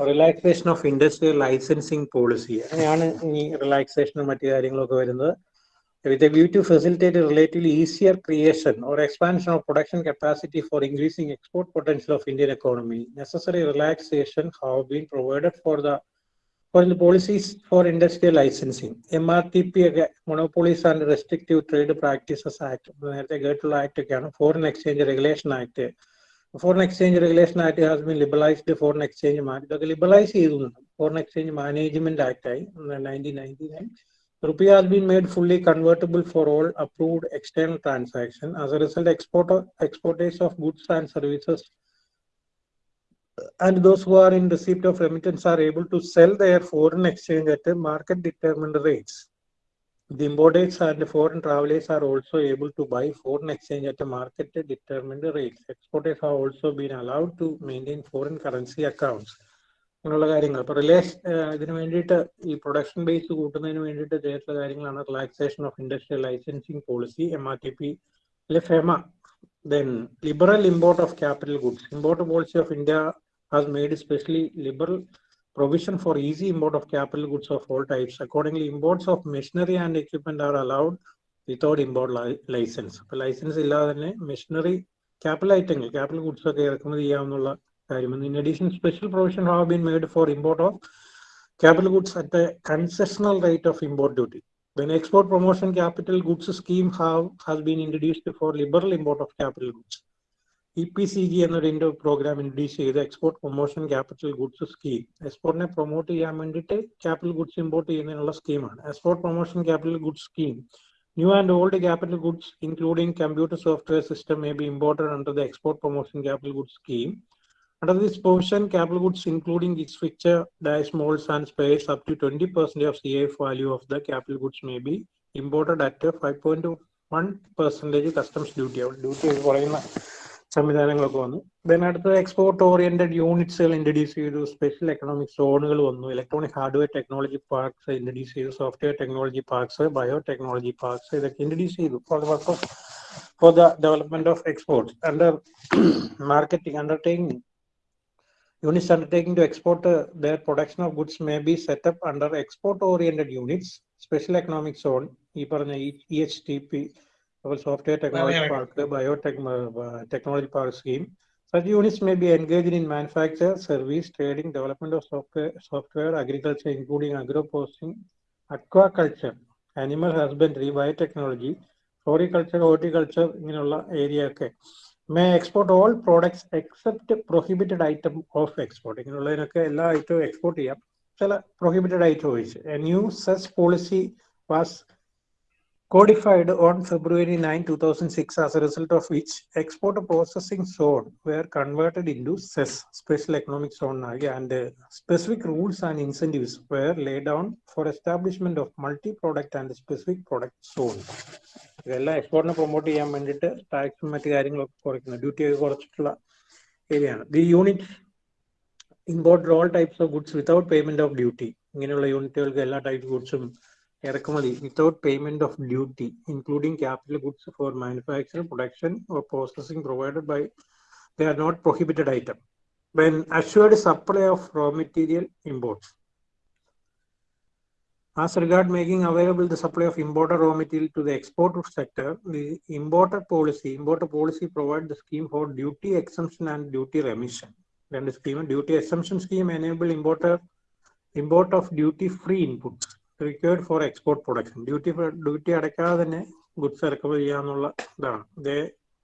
[SPEAKER 1] Relaxation of industrial licensing policy അങ്ങനെയാണ് ഈ റിലാക്സേഷനും മറ്റു കാര്യങ്ങളൊക്കെ വരുന്നത്. With a view to facilitate relatively easier creation or expansion of production capacity for increasing export potential of Indian economy necessary relaxation have been provided for the for the policies for industrial licensing. MRTP ഒക്കെ Monopolies and Restrictive Trade Practices Act നേരത്തെ കേട്ടുള്ള ആക്ട് ഒക്കെയാണ് foreign exchange regulation act foreign exchange regulation act has been liberalised foreign exchange ഇതൊക്കെ ലിബറലൈസ് ചെയ്തു ഫോറിൻ എക്സ്ചേഞ്ച് മാനേജ്മെന്റ് ആക്ട് ആയി nineteen ninety nine Rupee has been made fully convertible for all approved external transaction. As a result, exporter, exporters of goods and services and those who are in receipt of remittance are able to sell their foreign exchange at a market determined rates. The importers and foreign travelers are also able to buy foreign exchange at a market determined rates. Exporters have also been allowed to maintain foreign currency accounts. അങ്ങനെയുള്ള കാര്യങ്ങൾ അപ്പൊ റിലേഷൻ ഇതിന് വേണ്ടിയിട്ട് ഈ പ്രൊഡക്ഷൻ ബേസ് കൂട്ടുന്നതിന് വേണ്ടിയിട്ട് ചെയ്തിട്ടുള്ള കാര്യങ്ങളാണ് relaxation of industrial licensing policy M R T P അല്ലെ FEMA then liberal import of capital goods import policy of India Has made specially liberal provision for easy import of capital goods of all types. Accordingly, imports of machinery and equipment are allowed without import li- license. അപ്പോൾ ലൈസൻസ് ഇല്ലാതെ തന്നെ മെഷീനറി ക്യാപിറ്റൽ ഐറ്റങ്ങൾ ക്യാപിറ്റൽ ഗുഡ്സ് ഒക്കെ ഇറക്കുമതി ചെയ്യാവുന്ന കാര്യമാണ് in addition special provision have been made for import of capital goods at a concessional rate of import duty. When export promotion capital goods scheme have has been introduced for liberal import of capital goods. EPCG എന്നൊരു ഇൻഡോ പ്രോഗ്രാം ഇൻട്രൊഡ്യൂസ് ചെയ്ത്. Export promotion capital goods scheme എക്സ്പോർട്ടിനെ promote ചെയ്യാൻ വേണ്ടിയിട്ട് ക്യാപിറ്റൽ ഗുഡ്സ് ഇമ്പോർട്ട് ചെയ്യുന്നതിനുള്ള സ്കീമാണ് export promotion capital goods scheme new and old capital goods including computer software system may be imported under the export promotion capital goods scheme Under this provision, capital goods including its fixture, dies, molds and spares up to 20% of value value of the capital goods may be imported at a 5.1 percentage customs duty duty പറയുന്ന സംവിധാനങ്ങളൊക്കെ വന്നു. ദെൻ അടുത്ത എക്സ്പോർട്ട് ഓറിയന്റഡ് യൂണിറ്റ്സുകൾ ഇൻട്രഡ്യൂസ് ചെയ്തു. സ്പെഷ്യൽ എക്കണോമിക് സോണുകൾ വന്നു. Electronic hardware technology parks introduce ചെയ്തു. Software technology parks biotechnology parks ഇതൊക്കെ ഇൻട്രഡ്യൂസ് ചെയ്തു for the purpose for the development of exports under marketing undertaking Units undertaking to export uh, their production of goods may be set up under export-oriented units, special economic zone, ഈ പറഞ്ഞ EHTP, software technology park, biotech uh, technology park scheme. Such units may be engaged in manufacture, service, trading, development of software, software, agriculture, including agro-processing, aquaculture, animal husbandry, biotechnology, floriculture, horticulture, ഇങ്ങനെയുള്ള ഏരിയ ഒക്കെ may export all products except prohibited item of export ഇങ്ങനെയുള്ളതിനൊക്കെ എല്ലാ ഐറ്റവും എക്സ്പോർട്ട് ചെയ്യാം ചില പ്രൊഹിബിറ്റഡ് ഐറ്റം ഒഴിച്ച് a new SEZ policy was codified on February 9, 2006, as a result of which export processing zone were converted into CES, Special Economic Zone, and uh, specific rules and incentives were laid down for establishment of multi-product and specific product zone. ഇതെല്ലാം എക്സ്പോർട്ടിനെ പ്രൊമോട്ട് ചെയ്യാൻ വേണ്ടിയിട്ട് ടാക്സും മറ്റു കാര്യങ്ങളൊക്കെ കുറയ്ക്കുന്നത് ഡ്യൂട്ടി ഒക്കെ കുറച്ചിട്ടുള്ള ഏരിയയാണ് the unit imported all types of goods without payment of duty ഇങ്ങനെയുള്ള യൂണിറ്റുകൾക്ക് എല്ലാ ടൈപ്പ് ഗുഡ്സും ഇറക്കുമതി without payment of duty including capital goods for manufacture production or processing provided by they are not prohibited item when assured supply of raw material imports As regard making available the supply of imported raw material to the export sector, the importer policy, importer policy provide the scheme for duty exemption and duty remission. Then the scheme, duty exemption scheme enable importer import of duty free inputs Required for export production duty duty അടയ്ക്കാതെ തന്നെ ഗുഡ്സ് ഇറക്കുമതി ചെയ്യാന്നുള്ള ഇതാണ്.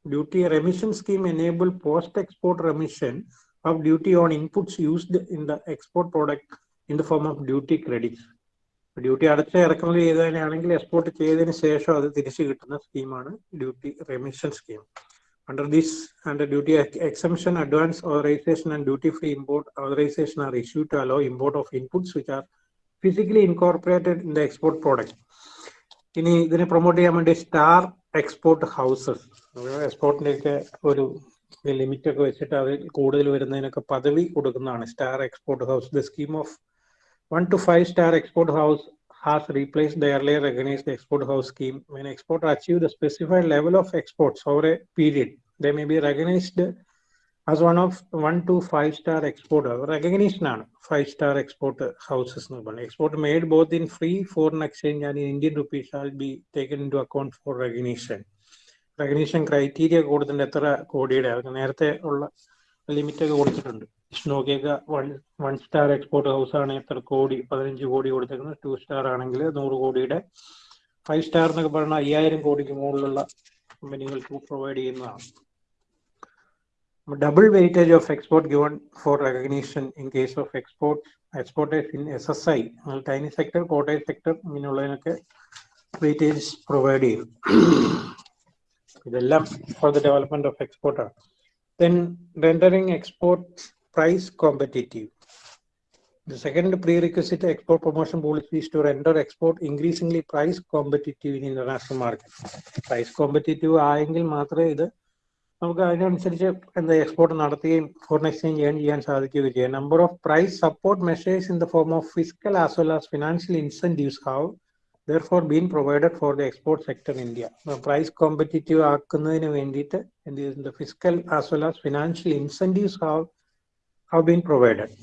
[SPEAKER 1] Duty remission scheme enable post export remission of duty on inputs used in the export product in the form of duty credits. Duty അടച്ച് ഇറക്കുമതി ചെയ്തതിനാണെങ്കിൽ എക്സ്പോർട്ട് ചെയ്തതിന് ശേഷം അത് തിരിച്ചു കിട്ടുന്ന സ്കീമാണ് duty remission scheme under this under duty exemption advance authorization and duty free import authorization are issue to allow import of inputs which are physically incorporated in the export product ഇനി ഇതിനെ പ്രൊമോട്ട് ചെയ്യാൻ വേണ്ടി സ്റ്റാർ എക്സ്പോർട്ട് ഹൗസസ് എക്സ്പോർട്ടിന്റെ ഒക്കെ ഒരു ലിമിറ്റ് ഒക്കെ വെച്ചിട്ട് അതിൽ കൂടുതൽ വരുന്നതിനൊക്കെ പദവി കൊടുക്കുന്നതാണ് star export house the scheme of one to five star export house has replaced the earlier recognized export house scheme. When export achieve the specified level of exports over a period, they may be recognized as one of one to five star exporter. Recognition ആണ് five star export houses എന്ന് പറയുന്നത്. Export made both in free foreign exchange and in Indian rupees shall be taken into account for recognition. Recognition criteria കൊടുത്തിട്ടുണ്ട് എത്ര കോടിയുടെ അത് നേരത്തെ ഉള്ള ലിമിറ്റ് ഒക്കെ കൊടുത്തിട്ടുണ്ട് നോക്കിയൊക്കെ one one star export house ആണ് എത്ര കോടി പതിനഞ്ച് കോടി കൊടുത്തേക്കുന്നത് ടു സ്റ്റാർ ആണെങ്കിൽ നൂറ് കോടിയുടെ ഫൈവ് സ്റ്റാർ എന്നൊക്കെ പറഞ്ഞാൽ അയ്യായിരം കോടിക്ക് മുകളിലുള്ള കമ്പനികൾക്ക് പ്രൊവൈഡ് ചെയ്യുന്നതാണ് Double weightage of export given for recognition in case of export exporters in S S I tiny sector Kottayam sector ഇങ്ങനെയുള്ളതിനൊക്കെ weightage provide ചെയ്യും ഇതെല്ലാം four the development of എക്സ്പോർട്ടാണ് then rendering exports price competitive. The second prerequisite to export promotion policy is to render export increasingly price competitive in international market. Price competitive ആയെങ്കിൽ മാത്രമേ ഇത് നമുക്ക് അതിനനുസരിച്ച് എന്താ എക്സ്പോർട്ട് നടത്തുകയും ഫോറിൻ എക്സ്ചേഞ്ച് ഏൺ ചെയ്യാൻ സാധിക്കുകയും ചെയ്യാം. Number of price support measures in the form of physical as well as financial incentives have therefore been provided for the export sector India price competitive ആക്കുന്നതിന് വേണ്ടിയിട്ട് എന്ത് ചെയ്തിട്ടുണ്ട് physical as well as financial incentives have have been provided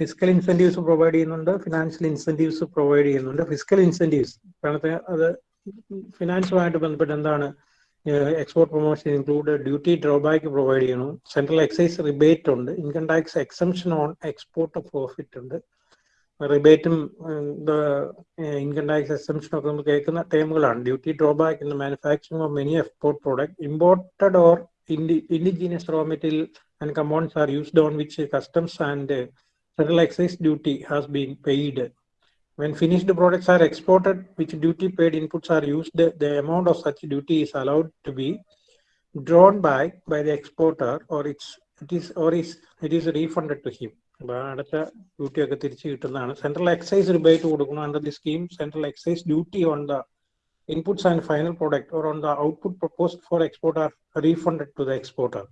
[SPEAKER 1] physical incentives provide ചെയ്യുന്നുണ്ട് ഫിനാൻഷ്യൽ ഇൻസെന്റീവ്സ് പ്രൊവൈഡ് ചെയ്യുന്നുണ്ട്. ഫിസിക്കൽ ഇൻസെന്റീവ്സ് കാരണത്തെ അത് ഫിനാൻസുമായിട്ട് ബന്ധപ്പെട്ട് എന്താണ് export promotion include duty drawback provide ചെയ്യണം സെൻട്രൽ എക്സൈസ് റിബേറ്റ് ഉണ്ട്. Income tax exemption on export of profit ഉണ്ട്. റിബേറ്റും ഇൻകം ടാക്സ് എക്സംഷൻ ഒക്കെ നമ്മൾ കേൾക്കുന്ന ടേമുകളാണ് duty drawback in manufacturing of many export product imported or indigenous raw material and compounds are used on which customs and central excise duty has been paid. When finished products are exported, which duty paid inputs are used, the amount of such duty is allowed to be drawn back by the exporter or it's it is or is it is refunded to him. അപ്പൊ അടുത്ത ഡ്യൂട്ടി ഒക്കെ തിരിച്ചു കിട്ടുന്നതാണ് സെൻട്രൽ എക്സൈസ് റിബേറ്റ് കൊടുക്കണം under the scheme central excise duty on the inputs and final product or on the output proposed for export are refunded to the exporter.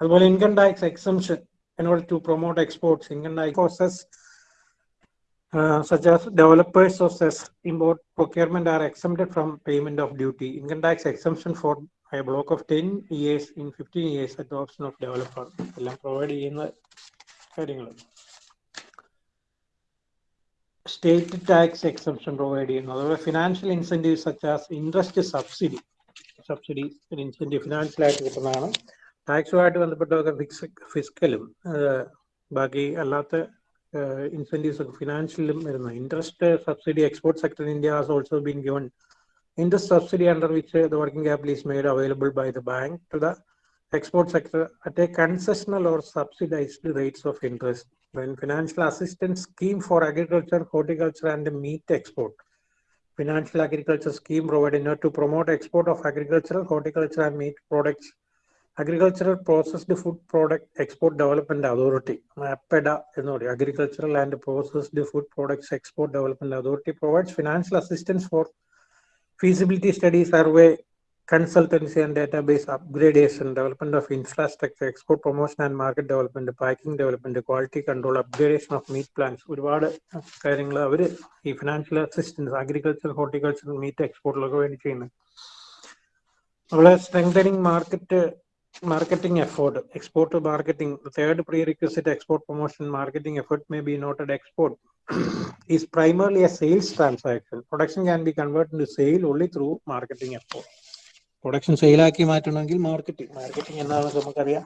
[SPEAKER 1] As well, income tax exemption in order to promote exports, income tax process uh, such as developers of such import procurement are exempted from payment of duty. Income tax exemption for a block of 10 years in 15 years at the option of developer. എല്ലാം പ്രൊവൈഡ് ചെയ്യുന്ന കാര്യങ്ങൾ സ്റ്റേറ്റ് ടാക്സ് എക്സംഷൻ പ്രൊവൈഡ് ചെയ്യുന്നു. അതുപോലെ financial incentive such as interest subsidy subsidy incentive ഫിനാൻഷ്യലായിട്ട് കിട്ടുന്നതാണ്. ടാക്സുമായിട്ട് ബന്ധപ്പെട്ടതൊക്കെ ഫിക്സ് ഫിസ്ക്കലും ബാക്കി അല്ലാത്ത Uh, incentives of financial um, interest uh, subsidy export sector in India has also been given. Interest subsidy under which uh, the working capital is made available by the bank to the export sector at a concessional or subsidized rates of interest. When financial assistance scheme for agriculture, horticulture and meat export. Financial agriculture scheme provided to promote export of agricultural, horticulture and meat products Agricultural processed food product export development authority, APEDA, you know, agricultural and processed food products export development authority provides financial assistance for feasibility study survey consultancy and database upgradation, development of infrastructure, export promotion and market development, packing development, quality control, upgradation of meat plants. ഒരുപാട് കാര്യങ്ങൾ അവർ ഈ financial assistance agriculture horticulture meat എക്സ്പോർട്ടിലൊക്കെ വേണ്ടി ചെയ്യുന്നത് അതുപോലെ strengthening market marketing effort, export to marketing. The third prerequisite export promotion marketing effort may be noted export is primarily a sales transaction. Production can be converted into sale only through marketing effort. Production സെയിലാക്കി മാറ്റണമെങ്കിൽ മാർക്കറ്റിംഗ് മാർക്കറ്റിംഗ് എന്താണെന്ന് നമുക്കറിയാം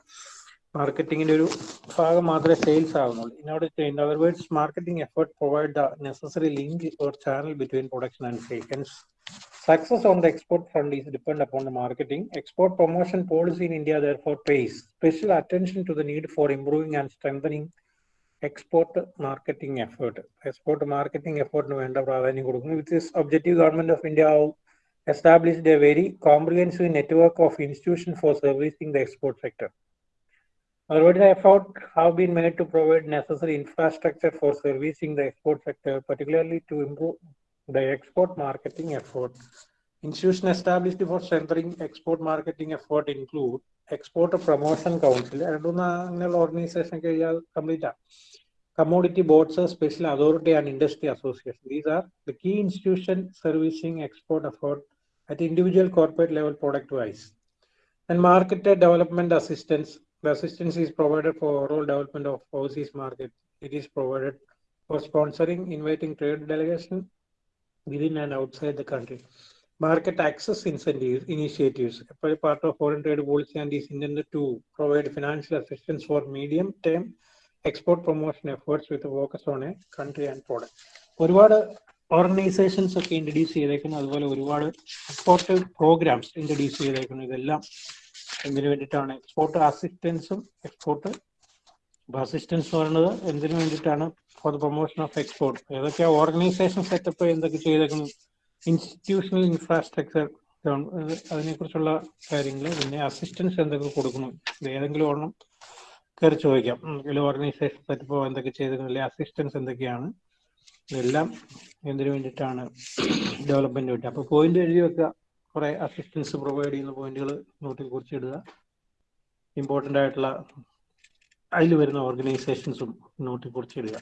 [SPEAKER 1] മാർക്കറ്റിങ്ങിന്റെ ഒരു ഭാഗം മാത്രമേ സെയിൽസ് ആകുന്നുള്ളൂ ഇനോട് ചെയ്യുന്ന otherwise marketing effort provide the necessary link or channel between production and sale success on the export front is depend upon the marketing export promotion policy in India therefore pays special attention to the need for improving and strengthening export marketing effort export marketing എഫേർട്ടിന് വേണ്ട പ്രാധാന്യം കൊടുക്കുന്നു. With this objective government of India established a very comprehensive network of institution for servicing the export sector Otherwise, effort have been made to provide necessary infrastructure for servicing the export sector, particularly to improve the export marketing effort. Institution established for strengthening export marketing effort include Export Promotion Council. രണ്ടൂന്ന് അങ്ങനെയുള്ള ഓർഗനൈസേഷൻ കഴിഞ്ഞാൽ കംപ്ലീറ്റ് ആണ് commodity boards special authority and industry association these are the key institution servicing export effort at individual corporate level product wise and market development assistance The assistance is provided for overall development of overseas market. It is provided for sponsoring, inviting trade delegation within and outside the country. Market access incentives initiatives, a part of foreign trade policy and is intended to provide financial assistance for medium-term export promotion efforts with a focus on a country and product. ഒരുപാട് ഓർഗനൈസേഷൻസ് ഒക്കെ ഇൻട്രൊഡ്യൂസ് ചെയ്തേക്കുന്നു അതുപോലെ ഒരുപാട് എക്സ്പോർട്ട് പ്രോഗ്രാംസ് ഇൻട്രൊഡ്യൂസ് ചെയ്തേക്കുന്നു ഇതെല്ലാം എന്തിനു വേണ്ടിയിട്ടാണ് എക്സ്പോർട്ട് അസിസ്റ്റൻസും എക്സ്പോർട്ട് അസിസ്റ്റൻസ് എന്ന് പറയുന്നത് എന്തിനു വേണ്ടിയിട്ടാണ്? For the promotion of export ഏതൊക്കെ ഓർഗനൈസേഷൻ സെറ്റപ്പ് എന്തൊക്കെ ചെയ്തേക്കുന്നു? ഇൻസ്റ്റിറ്റ്യൂഷണൽ ഇൻഫ്രാസ്ട്രക്ചർ അതിനെക്കുറിച്ചുള്ള കാര്യങ്ങൾ പിന്നെ അസിസ്റ്റൻസ് എന്തൊക്കെ കൊടുക്കുന്നു? ഇത് ഏതെങ്കിലും ഒരെണ്ണം കയറി ചോദിക്കാം. എന്തെങ്കിലും ഓർഗനൈസേഷൻ സെറ്റപ്പ് എന്തൊക്കെ ചെയ്തേക്കുന്നില്ല അസിസ്റ്റൻസ് എന്തൊക്കെയാണ്? ഇതെല്ലാം എന്തിനു വേണ്ടിയിട്ടാണ് ഡെവലപ്മെന്റ് വേണ്ടി. അപ്പൊ പോയിന്റ് എഴുതി വെക്കുക. കുറെ അസിസ്റ്റൻസ് പ്രൊവൈഡ് ചെയ്യുന്ന പോയിന്റുകൾ നോട്ടിൽ കുറിച്ചിടുക ഇമ്പോർട്ടന്റ് ആയിട്ടുള്ള അതിൽ വരുന്ന ഓർഗനൈസേഷൻസും നോട്ടിൽ കുറിച്ചിടുക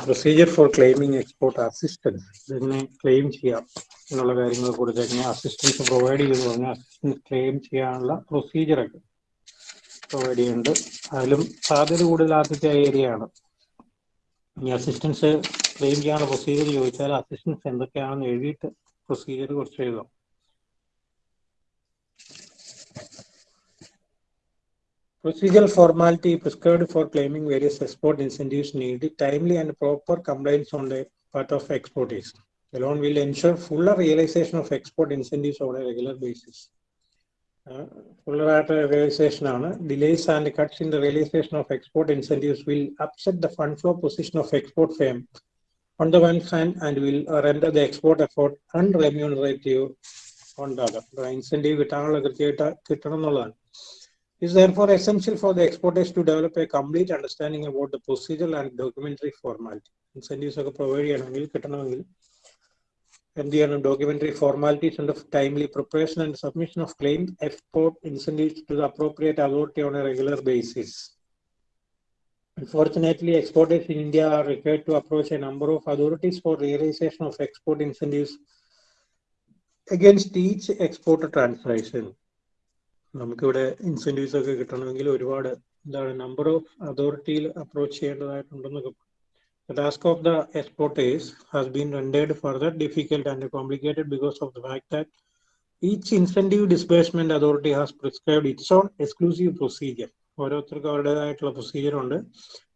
[SPEAKER 1] procedure for claiming export assistance ഇതെങ്ങനെ ക്ലെയിം ചെയ്യാം. എന്നുള്ള കാര്യങ്ങൾ കൊടുത്തേക്കുന്നത്. അസിസ്റ്റൻസ് പ്രൊവൈഡ് ചെയ്തു പറഞ്ഞാൽ അസിസ്റ്റൻസ് ക്ലെയിം ചെയ്യാനുള്ള പ്രൊസീജിയറൊക്കെ പ്രൊവൈഡ് ചെയ്യുന്നുണ്ട്. അതിലും സാധ്യത കൂടുതൽ ആദ്യത്തെ ഏരിയ ആണ്. ഈ അസിസ്റ്റൻസ് ക്ലെയിം ചെയ്യാനുള്ള പ്രൊസീജിയർ ചോദിച്ചാൽ അസിസ്റ്റൻസ് എന്തൊക്കെയാണെന്ന് എഴുതിയിട്ട് പ്രൊസീജിയർ കുറച്ച് എഴുതാം. Procedural formality prescribed for claiming various export incentives need timely and proper compliance on the part of exporters. The loan will ensure fuller realization of export incentives on a regular basis. Uh, fuller ആയിട്ട് realization ആണ് delays and cuts in the realization of export incentives will upset the fund flow position of export firm on the one hand and will render the export effort unremunerative on the other. Incentive കിട്ടാനുള്ള കൃത്യമായിട്ട് കിട്ടണം എന്നുള്ളതാണ് is therefore essential for the exporters to develop a complete understanding about the procedural and documentary formality. Incentives ഒക്കെ പ്രൊവൈഡ് ചെയ്യണമെങ്കിൽ കിട്ടണമെങ്കിൽ എന്ത് ചെയ്യണം ഡോക്യുമെന്ററി ഫോർമാലിറ്റീസ് ഉണ്ട് timely preparation and submission of claim export incentives to the appropriate authority on a regular basis Unfortunately, exporters in India are required to approach a number of authorities for realization of export incentives against each export transaction. നമുക്കിവിടെ ഇൻസെന്റീവ്സ് ഒക്കെ കിട്ടണമെങ്കിൽ ഒരുപാട് എന്താണ് number of അതോറിറ്റിയിൽ approach ചെയ്യേണ്ടതായിട്ടുണ്ടെന്നൊക്കെ The task of the exporters has been rendered further difficult and complicated because of the fact that each incentive disbursement authority has prescribed its own exclusive procedure. ഓരോരുത്തർക്കും അവരുടേതായിട്ടുള്ള പ്രൊസീജിയർ ഉണ്ട്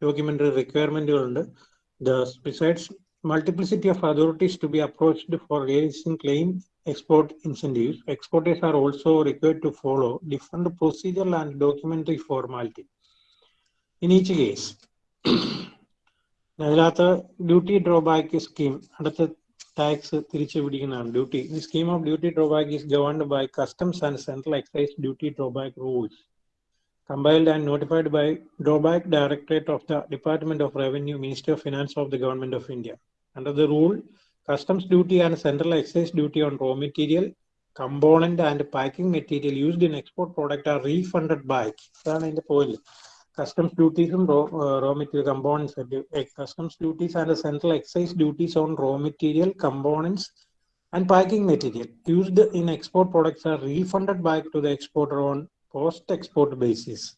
[SPEAKER 1] documentary റിക്വയർമെന്റുകളുണ്ട് the besides multiplicity of authorities to be approached for raising claim export incentives, exporters are also required to follow different procedural and documentary formality. In each case, അതിനകത്ത് ഡ്യൂട്ടി ഡ്രോബാക്ക് സ്കീം അടുത്ത ടാക്സ് തിരിച്ചു പിടിക്കുന്നതാണ് duty the scheme of duty drawback is governed by customs and central excise duty drawback rules compiled and notified by drawback directorate of the department of revenue minister of finance of the government of India under the rule customs duty and central excise duty on raw material component and packing material used in export product are refunded by അതാണ് അതിന്റെ point customs ഡ്യൂട്ടീസും raw material components customs duties and central excise duties on raw material components and packing material used in export products are refunded back to the exporter on post-export basis.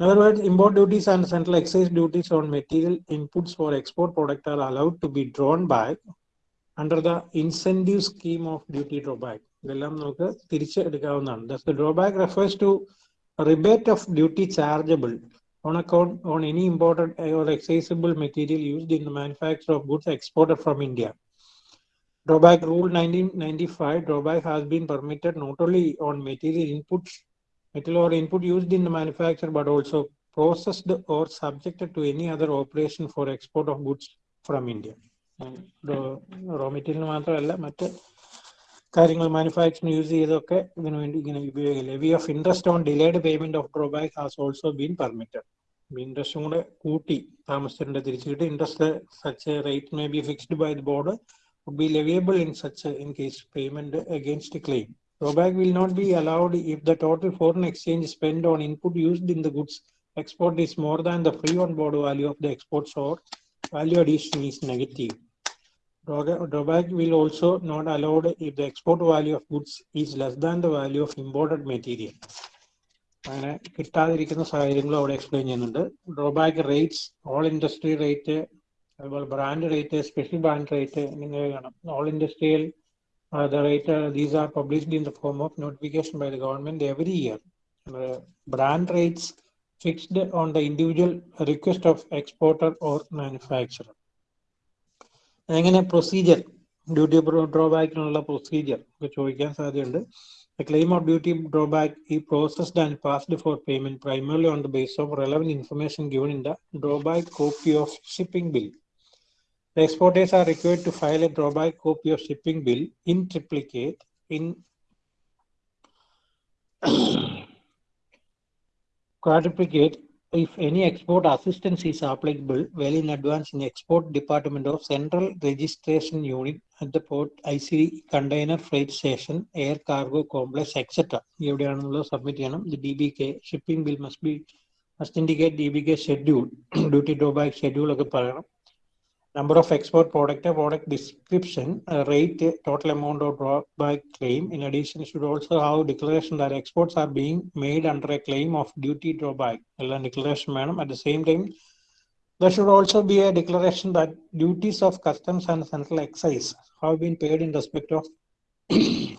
[SPEAKER 1] In other words, import duties and central excise duties on material inputs for export product are allowed to be drawn back under the incentive scheme of duty drawback. ഇതെല്ലാം നമുക്ക് തിരിച്ചെടുക്കാവുന്നതാണ് Thus, the drawback refers to a rebate of duty chargeable on account on any imported or excisable material used in the manufacture of goods exported from India. Drawback Rule 1995 drawback has been permitted not only on material inputs material or input used in the manufacture but also processed or subjected to any other operation for export of goods from India. Raw material മാത്രമല്ല മറ്റ് കാര്യങ്ങൾ മാനുഫാക്ചറിങ് യൂസ് ചെയ്തൊക്കെ ഇതിനു വേണ്ടി ഇങ്ങനെ ഉപയോഗിക്കും levy of interest on delayed payment of drawback has also been permitted ഇൻട്രസ്റ്റും കൂടെ കൂട്ടി താമസിച്ചിട്ടുണ്ട് തിരിച്ചു കിട്ടി interest such rate may be fixed by the board would be leviable in such a, in case payment against a claim. Drawback will not be allowed if the total foreign exchange spent on input used in the goods export is more than the free on board value of the exports or value addition is negative. Drawback will also not allowed if the export value of goods is less than the value of imported material. അങ്ങനെ കിട്ടാതിരിക്കുന്ന സാഹചര്യങ്ങൾ അവിടെ എക്സ്പ്ലെയിൻ ചെയ്യുന്നുണ്ട്. Drawback rates all industry rate അതുപോലെ brand rate special brand rate എന്നിങ്ങനെ കാണാം. All industrial the rate these are published in the form of notification by the government every year brand rates fixed on the individual request of exporter or manufacturer എങ്ങനെ പ്രൊസീജിയർ ഡ്യൂട്ടി ഡ്രോബാക്കിനുള്ള പ്രൊസീജിയർ ഒക്കെ ചോദിക്കാൻ സാധ്യതയുണ്ട്. ക്ലെയിം ഓഫ് ഡ്യൂട്ടി ഡ്രോബാക്ക് ഈ processed and passed for payment primarily on the base of relevant information given in the drawback copy of shipping bill exporters are required to file a drawback copy of shipping bill in triplicate in quadruplicate if any export assistance is applicable well in advance in export department of central registration unit at the port IC container freight station air cargo complex etc എവിടെയാണെന്നുള്ളത് submit ചെയ്യണം the DBK shipping bill must be must indicate DBK schedule duty drawback schedule ഒക്കെ പറയണം number of export product, product description, uh, rate, uh, total amount of drawback claim. In addition, should also have declaration that exports are being made under a claim of duty drawback. Declaration, madam. At the same time, there should also be a declaration that duties of customs and central excise have been paid in respect of the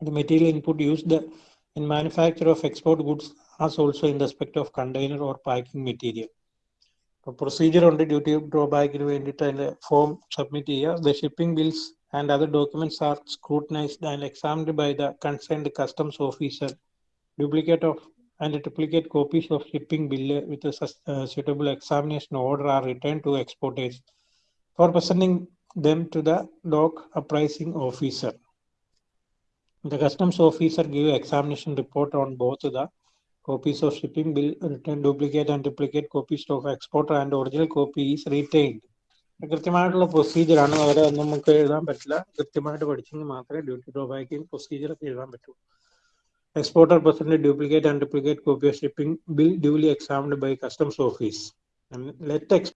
[SPEAKER 1] material input used in manufacture of export goods as also in respect of container or packing material procedure ഉണ്ട് ഡ്യൂട്ടി ഡ്രോബാക്കിന് വേണ്ടിയിട്ട് അതിന്റെ ഫോം സബ്മിറ്റ് ചെയ്യുക the shipping bills and other documents are scrutinised and examined by the concerned customs officer duplicate of and duplicate copies of shipping bill with suitable examination order are returned to exporters for presenting them to the dock appraising officer. The customs officer give examination report on both the copies of shipping bill, return duplicate and duplicate copies of exporter and original copy is retained. കൃത്യമായിട്ടുള്ള പ്രൊസീജിയർ ആണ്. അവരെ ഒന്നും നമുക്ക് എഴുതാൻ പറ്റില്ല. കൃത്യമായിട്ട് പഠിച്ചെങ്കിൽ മാത്രമേ ഡ്യൂട്ടി ഡ്രോബാക്കിംഗ് പ്രൊസീജിയർ ഒക്കെ എഴുതാൻ പറ്റൂ. Exporter present duplicate and duplicate copy of shipping bill duly examined by customs office let ex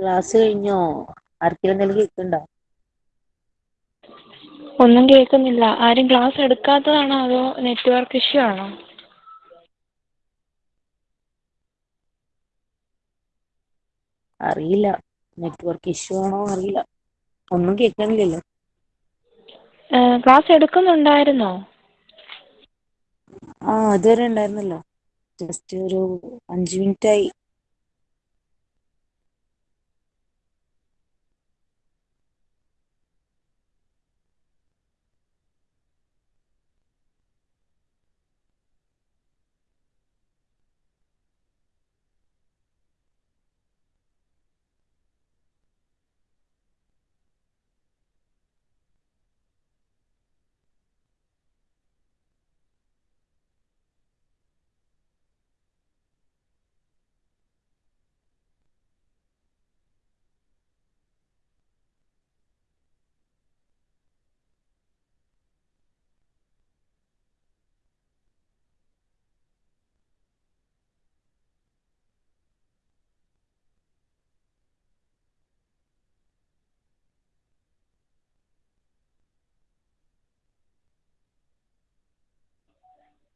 [SPEAKER 4] class കഴിഞ്ഞോ? ആർക്കെങ്കിലും എന്തെങ്കിലും കേൾക്കുന്നുണ്ടോ
[SPEAKER 5] ഒന്നും കേൾക്കുന്നില്ല. ആരും ക്ലാസ് എടുക്കാത്തതാണോ അതോ നെറ്റ്വർക്ക് ഇഷ്യൂ ആണോ?
[SPEAKER 4] അറിയില്ല. നെറ്റ്വർക്ക് ഇഷ്യൂ ആണോ അറിയില്ല. ഒന്നും കേൾക്കണില്ലല്ലോ
[SPEAKER 5] ക്ലാസ് എടുക്കുന്നുണ്ടായിരുന്നോ?
[SPEAKER 4] ആ ഇതുവരെ ഉണ്ടായിരുന്നല്ലോ. ജസ്റ്റ് ഒരു അഞ്ചു മിനിറ്റ് ആയി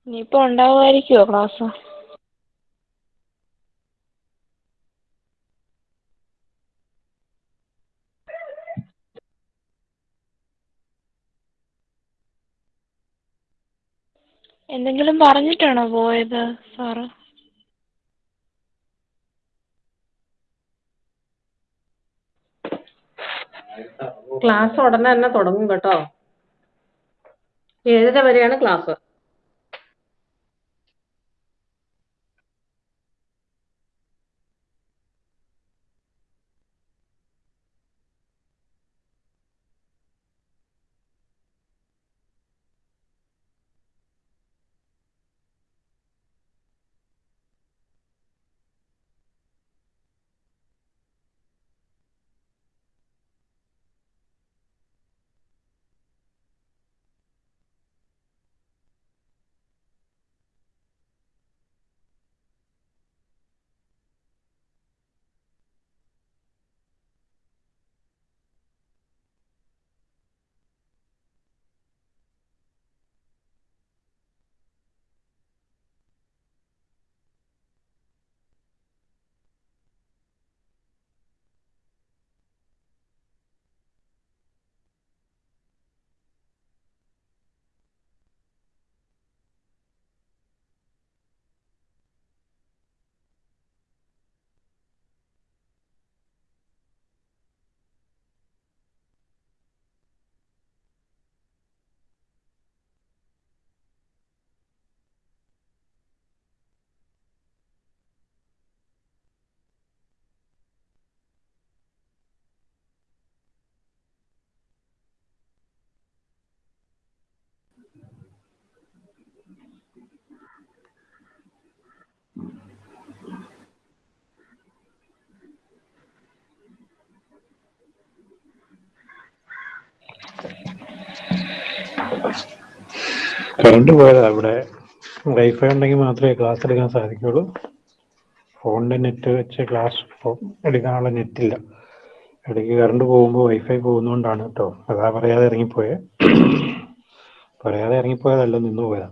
[SPEAKER 5] ഇനിയിപ്പോൾ ഉണ്ടാവുമായിരിക്കുമോ ക്ലാസ് എന്തെങ്കിലും പറഞ്ഞിട്ടാണോ പോയത് സാറ്
[SPEAKER 6] ക്ലാസ് ഉടനെ തന്നെ തുടങ്ങും കേട്ടോ. ഏഴര വരെയാണ് ക്ലാസ്
[SPEAKER 1] കറണ്ട് പോയതാ ഇവിടെ. വൈഫൈ ഉണ്ടെങ്കിൽ മാത്രമേ ക്ലാസ് എടുക്കാൻ സാധിക്കുള്ളൂ ഫോണിന്റെ നെറ്റ് വെച്ച് ക്ലാസ് എടുക്കാനുള്ള നെറ്റില്ല ഇടയ്ക്ക് കറണ്ട് പോകുമ്പോൾ വൈഫൈ പോകുന്നതുകൊണ്ടാണ് കേട്ടോ അതാ പറയാതെ ഇറങ്ങിപ്പോയേ. പറയാതെ ഇറങ്ങിപ്പോയതല്ല നിന്ന് പോയതാ.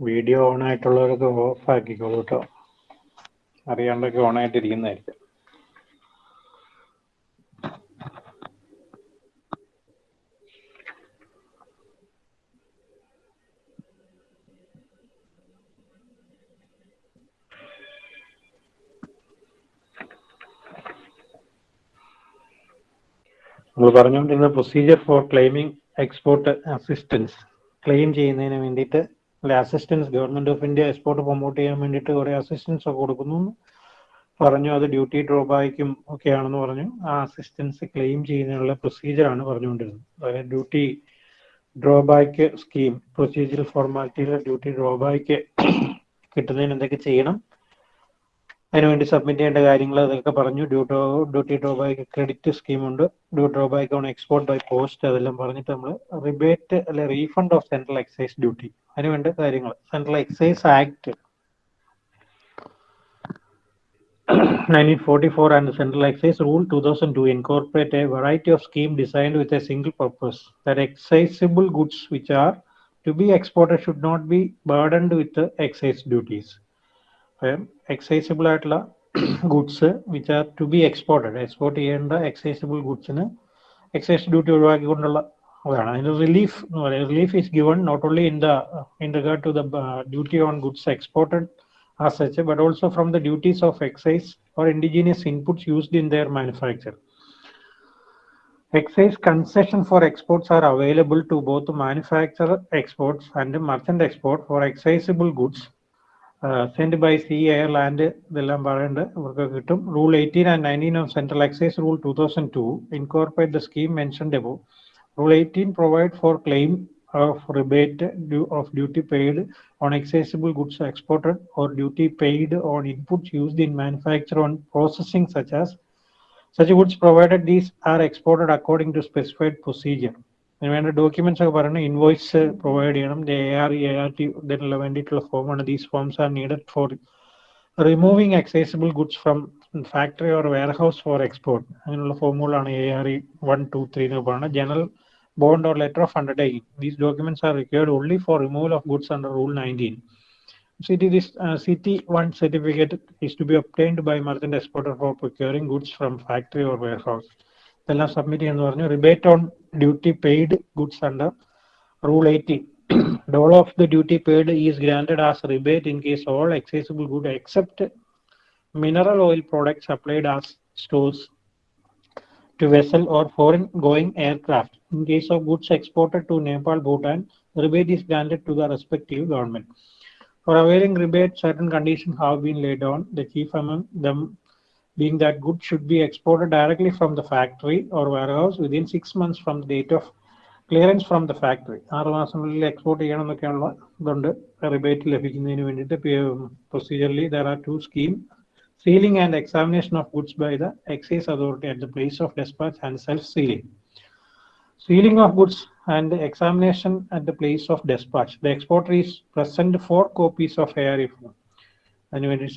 [SPEAKER 1] വീഡിയോ ഓൺ ആയിട്ടുള്ളവരൊക്കെ ഓഫ് ആക്കിക്കോളൂ കേട്ടോ. അറിയാണ്ടൊക്കെ ഓൺ ആയിട്ടിരിക്കുന്നതായിരിക്കും നമ്മൾ പറഞ്ഞുകൊണ്ടിരുന്ന procedure for claiming export assistance claim ചെയ്യുന്നതിന് വേണ്ടിയിട്ട് അല്ലെ assistance government of India export promote ചെയ്യാൻ വേണ്ടിയിട്ട് കുറെ അസിസ്റ്റൻസ് ഒക്കെ കൊടുക്കുന്നു പറഞ്ഞു അത് ഡ്യൂട്ടി ഡ്രോബാക്കും ഒക്കെയാണെന്ന് പറഞ്ഞു. ആ അസിസ്റ്റൻസ് ക്ലെയിം ചെയ്യുന്നതിനുള്ള പ്രൊസീജിയറാണ് പറഞ്ഞുകൊണ്ടിരുന്നത്. അതായത് ഡ്യൂട്ടി ഡ്രോബാക്ക് സ്കീം പ്രൊസീജിയർ ഫോർമാലിറ്റിയിലെ ഡ്യൂട്ടി ഡ്രോബാക്ക് കിട്ടുന്നതിന് എന്തൊക്കെ ചെയ്യണം? അതിനുവേണ്ടി സബ്മിറ്റ് ചെയ്യേണ്ട കാര്യങ്ങൾ അതൊക്കെ പറഞ്ഞു. ഡ്യൂട്രോ ഡ്യൂട്ടി ഡ്രോബാക്ക് ക്രെഡിറ്റ് സ്കീമുണ്ട് ഡ്യൂട്രോ back on export by post അതെല്ലാം പറഞ്ഞിട്ട് നമ്മൾ റിബേറ്റ് അല്ലെ refund of central excise duty അതിന് വേണ്ടി കാര്യങ്ങൾ. Central excise act nineteen forty four and central excise rule two thousand two incorporate a variety of scheme designed with a single purpose that excisable goods which are to be exported should not be burdened with excise duties duties. Excisable ആയിട്ടുള്ള goods which are to be exported export ചെയ്യേണ്ട എക്സൈസിബിൾ ഗുഡ്സിന് എക്സൈസ് ഡ്യൂട്ടി ഒഴിവാക്കിക്കൊണ്ടുള്ള അതാണ് അതിന് റിലീഫ് എന്ന് പറയുന്നത് relief is given not only in the in regard to the duty on goods exported as such, but also from the duties of excise or indigenous inputs used in their manufacture. Excise concession for exports are available to both manufacturer exports and merchant export for excisable goods uh, sent by sea, air, land, ഇതെല്ലാം പറയേണ്ട ഇവർക്ക് കിട്ടും rule eighteen and nineteen of central excise rule two thousand to incorporate the scheme mentioned above rule eighteen provide for claim of rebate of duty paid on accessible goods exported or duty paid on inputs used in manufacture on processing such as such goods provided these are exported according to specified procedure അതിന് വേണ്ട ഡോക്യുമെന്റ്സ് ഒക്കെ പറയുന്നത് ഇൻവോയ്സ് പ്രൊവൈഡ് ചെയ്യണം A R A R T ഇതിനുള്ള വേണ്ടിയിട്ടുള്ള ഫോമാണ് these forms are needed for removing accessible goods from factory or warehouse for export അങ്ങനെയുള്ള ഫോമുകളാണ് A R E one two three എന്ന് പറയുന്നത് general bond or letter of undertaking. These documents are required only for removal of goods under Rule 19. city this, uh, CT1 certificate is to be obtained by merchant exporter for procuring goods from factory or warehouse. ഇതെല്ലാം സബ്മിറ്റ് ചെയ്യുന്നു പറഞ്ഞു rebate on duty paid goods under rule eighty dole of the duty paid is granted as rebate in case all excisable good except mineral oil products applied as stores to vessel or foreign going aircraft. In case of goods exported to Nepal, Bhutan, rebate is granted to the respective government. For availing rebate, certain conditions have been laid down, the chief among them being that goods should be exported directly from the factory or warehouse within six months from the date of clearance from the factory ആറ് മാസങ്ങളിൽ എക്സ്പോർട്ട് ചെയ്യണം എന്നൊക്കെയുള്ള ഇതുണ്ട് റിബേറ്റ് ലഭിക്കുന്നതിന് വേണ്ടിയിട്ട് procedurally there are two scheme sealing and examination of goods by the excise authority at the place of despatch and self-sealing. Sealing of goods and examination at the place of despatch. The exporter is present four copies of ARE form. അതിനുവേണ്ടി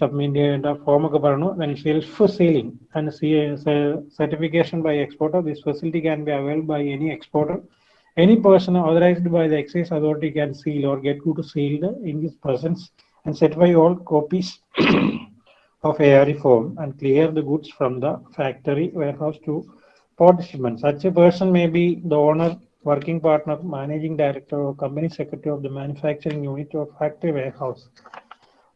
[SPEAKER 1] സബ്മിറ്റ് ചെയ്യേണ്ട ഫോം ഒക്കെ പറഞ്ഞു self sealing and certification by exporter this facility can be availed by any exporter any person authorized by the excise authority can seal or get good sealed in his presence and certify all copies of ARE form and clear the goods from the factory warehouse to port shipment. Such a person may be the owner, working partner, managing director, or company secretary of the manufacturing unit or factory warehouse.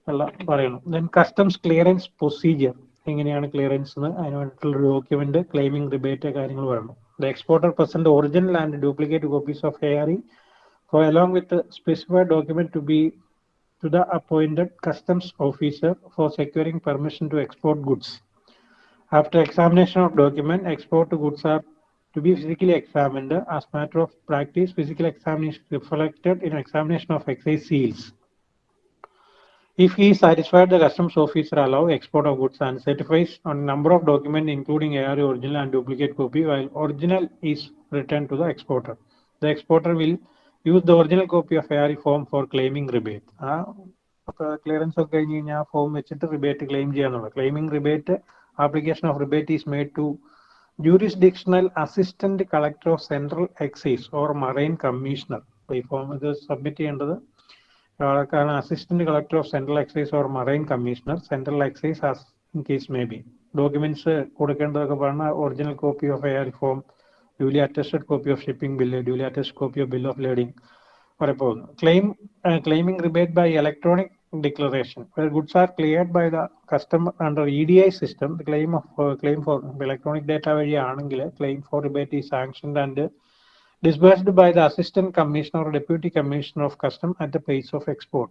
[SPEAKER 1] എല്ലാം പറയുന്നു ദെൻ കസ്റ്റംസ് ക്ലിയറൻസ് പ്രൊസീജിയർ എങ്ങനെയാണ് ക്ലിയറൻസ് എന്ന് അതിന് വേണ്ടിയിട്ടുള്ള ഡോക്യുമെന്റ് ക്ലെയിമിംഗ് റിബേറ്റ് കാര്യങ്ങൾ പറയണം the exporter present original and duplicate copies of A R E four along with specified document to be the appointed customs officer for securing permission to export goods. After examination of document, export goods are to be physically examined. As matter of practice, physical examination is reflected in examination of excise seals. If he is satisfied, the customs officer allow export of goods and certifies on number of documents including ARA original and duplicate copy while original is returned to the exporter. The exporter will use the original copy of ARA form for claiming rebate. ആ ക്ലിയറൻസ് ഒക്കെ കഴിഞ്ഞ് കഴിഞ്ഞാൽ ആ ഫോം വെച്ചിട്ട് റിബേറ്റ് ക്ലെയിം ചെയ്യാന്നുള്ളത് claiming rebate application of rebate is made to jurisdictional assistant collector of central excise or marine commissioner ഈ ഫോം ഇത് സബ്മിറ്റ് ചെയ്യേണ്ടത് കാരണം assistant collector of central excise or marine commissioner central excise case may be documents കൊടുക്കേണ്ടതൊക്കെ പറഞ്ഞാൽ original copy of ARE form duly attested copy of shipping bill duly attested copy of bill of lading വരെ പോകുന്നു. Claim claiming rebate by electronic declaration goods are cleared by the customer under E D I system claim of claim for electronic data വഴിയാണെങ്കിൽ claim for rebate ഈ sanctioned and disbursed by the assistant commissioner or deputy commissioner of custom at the place of export.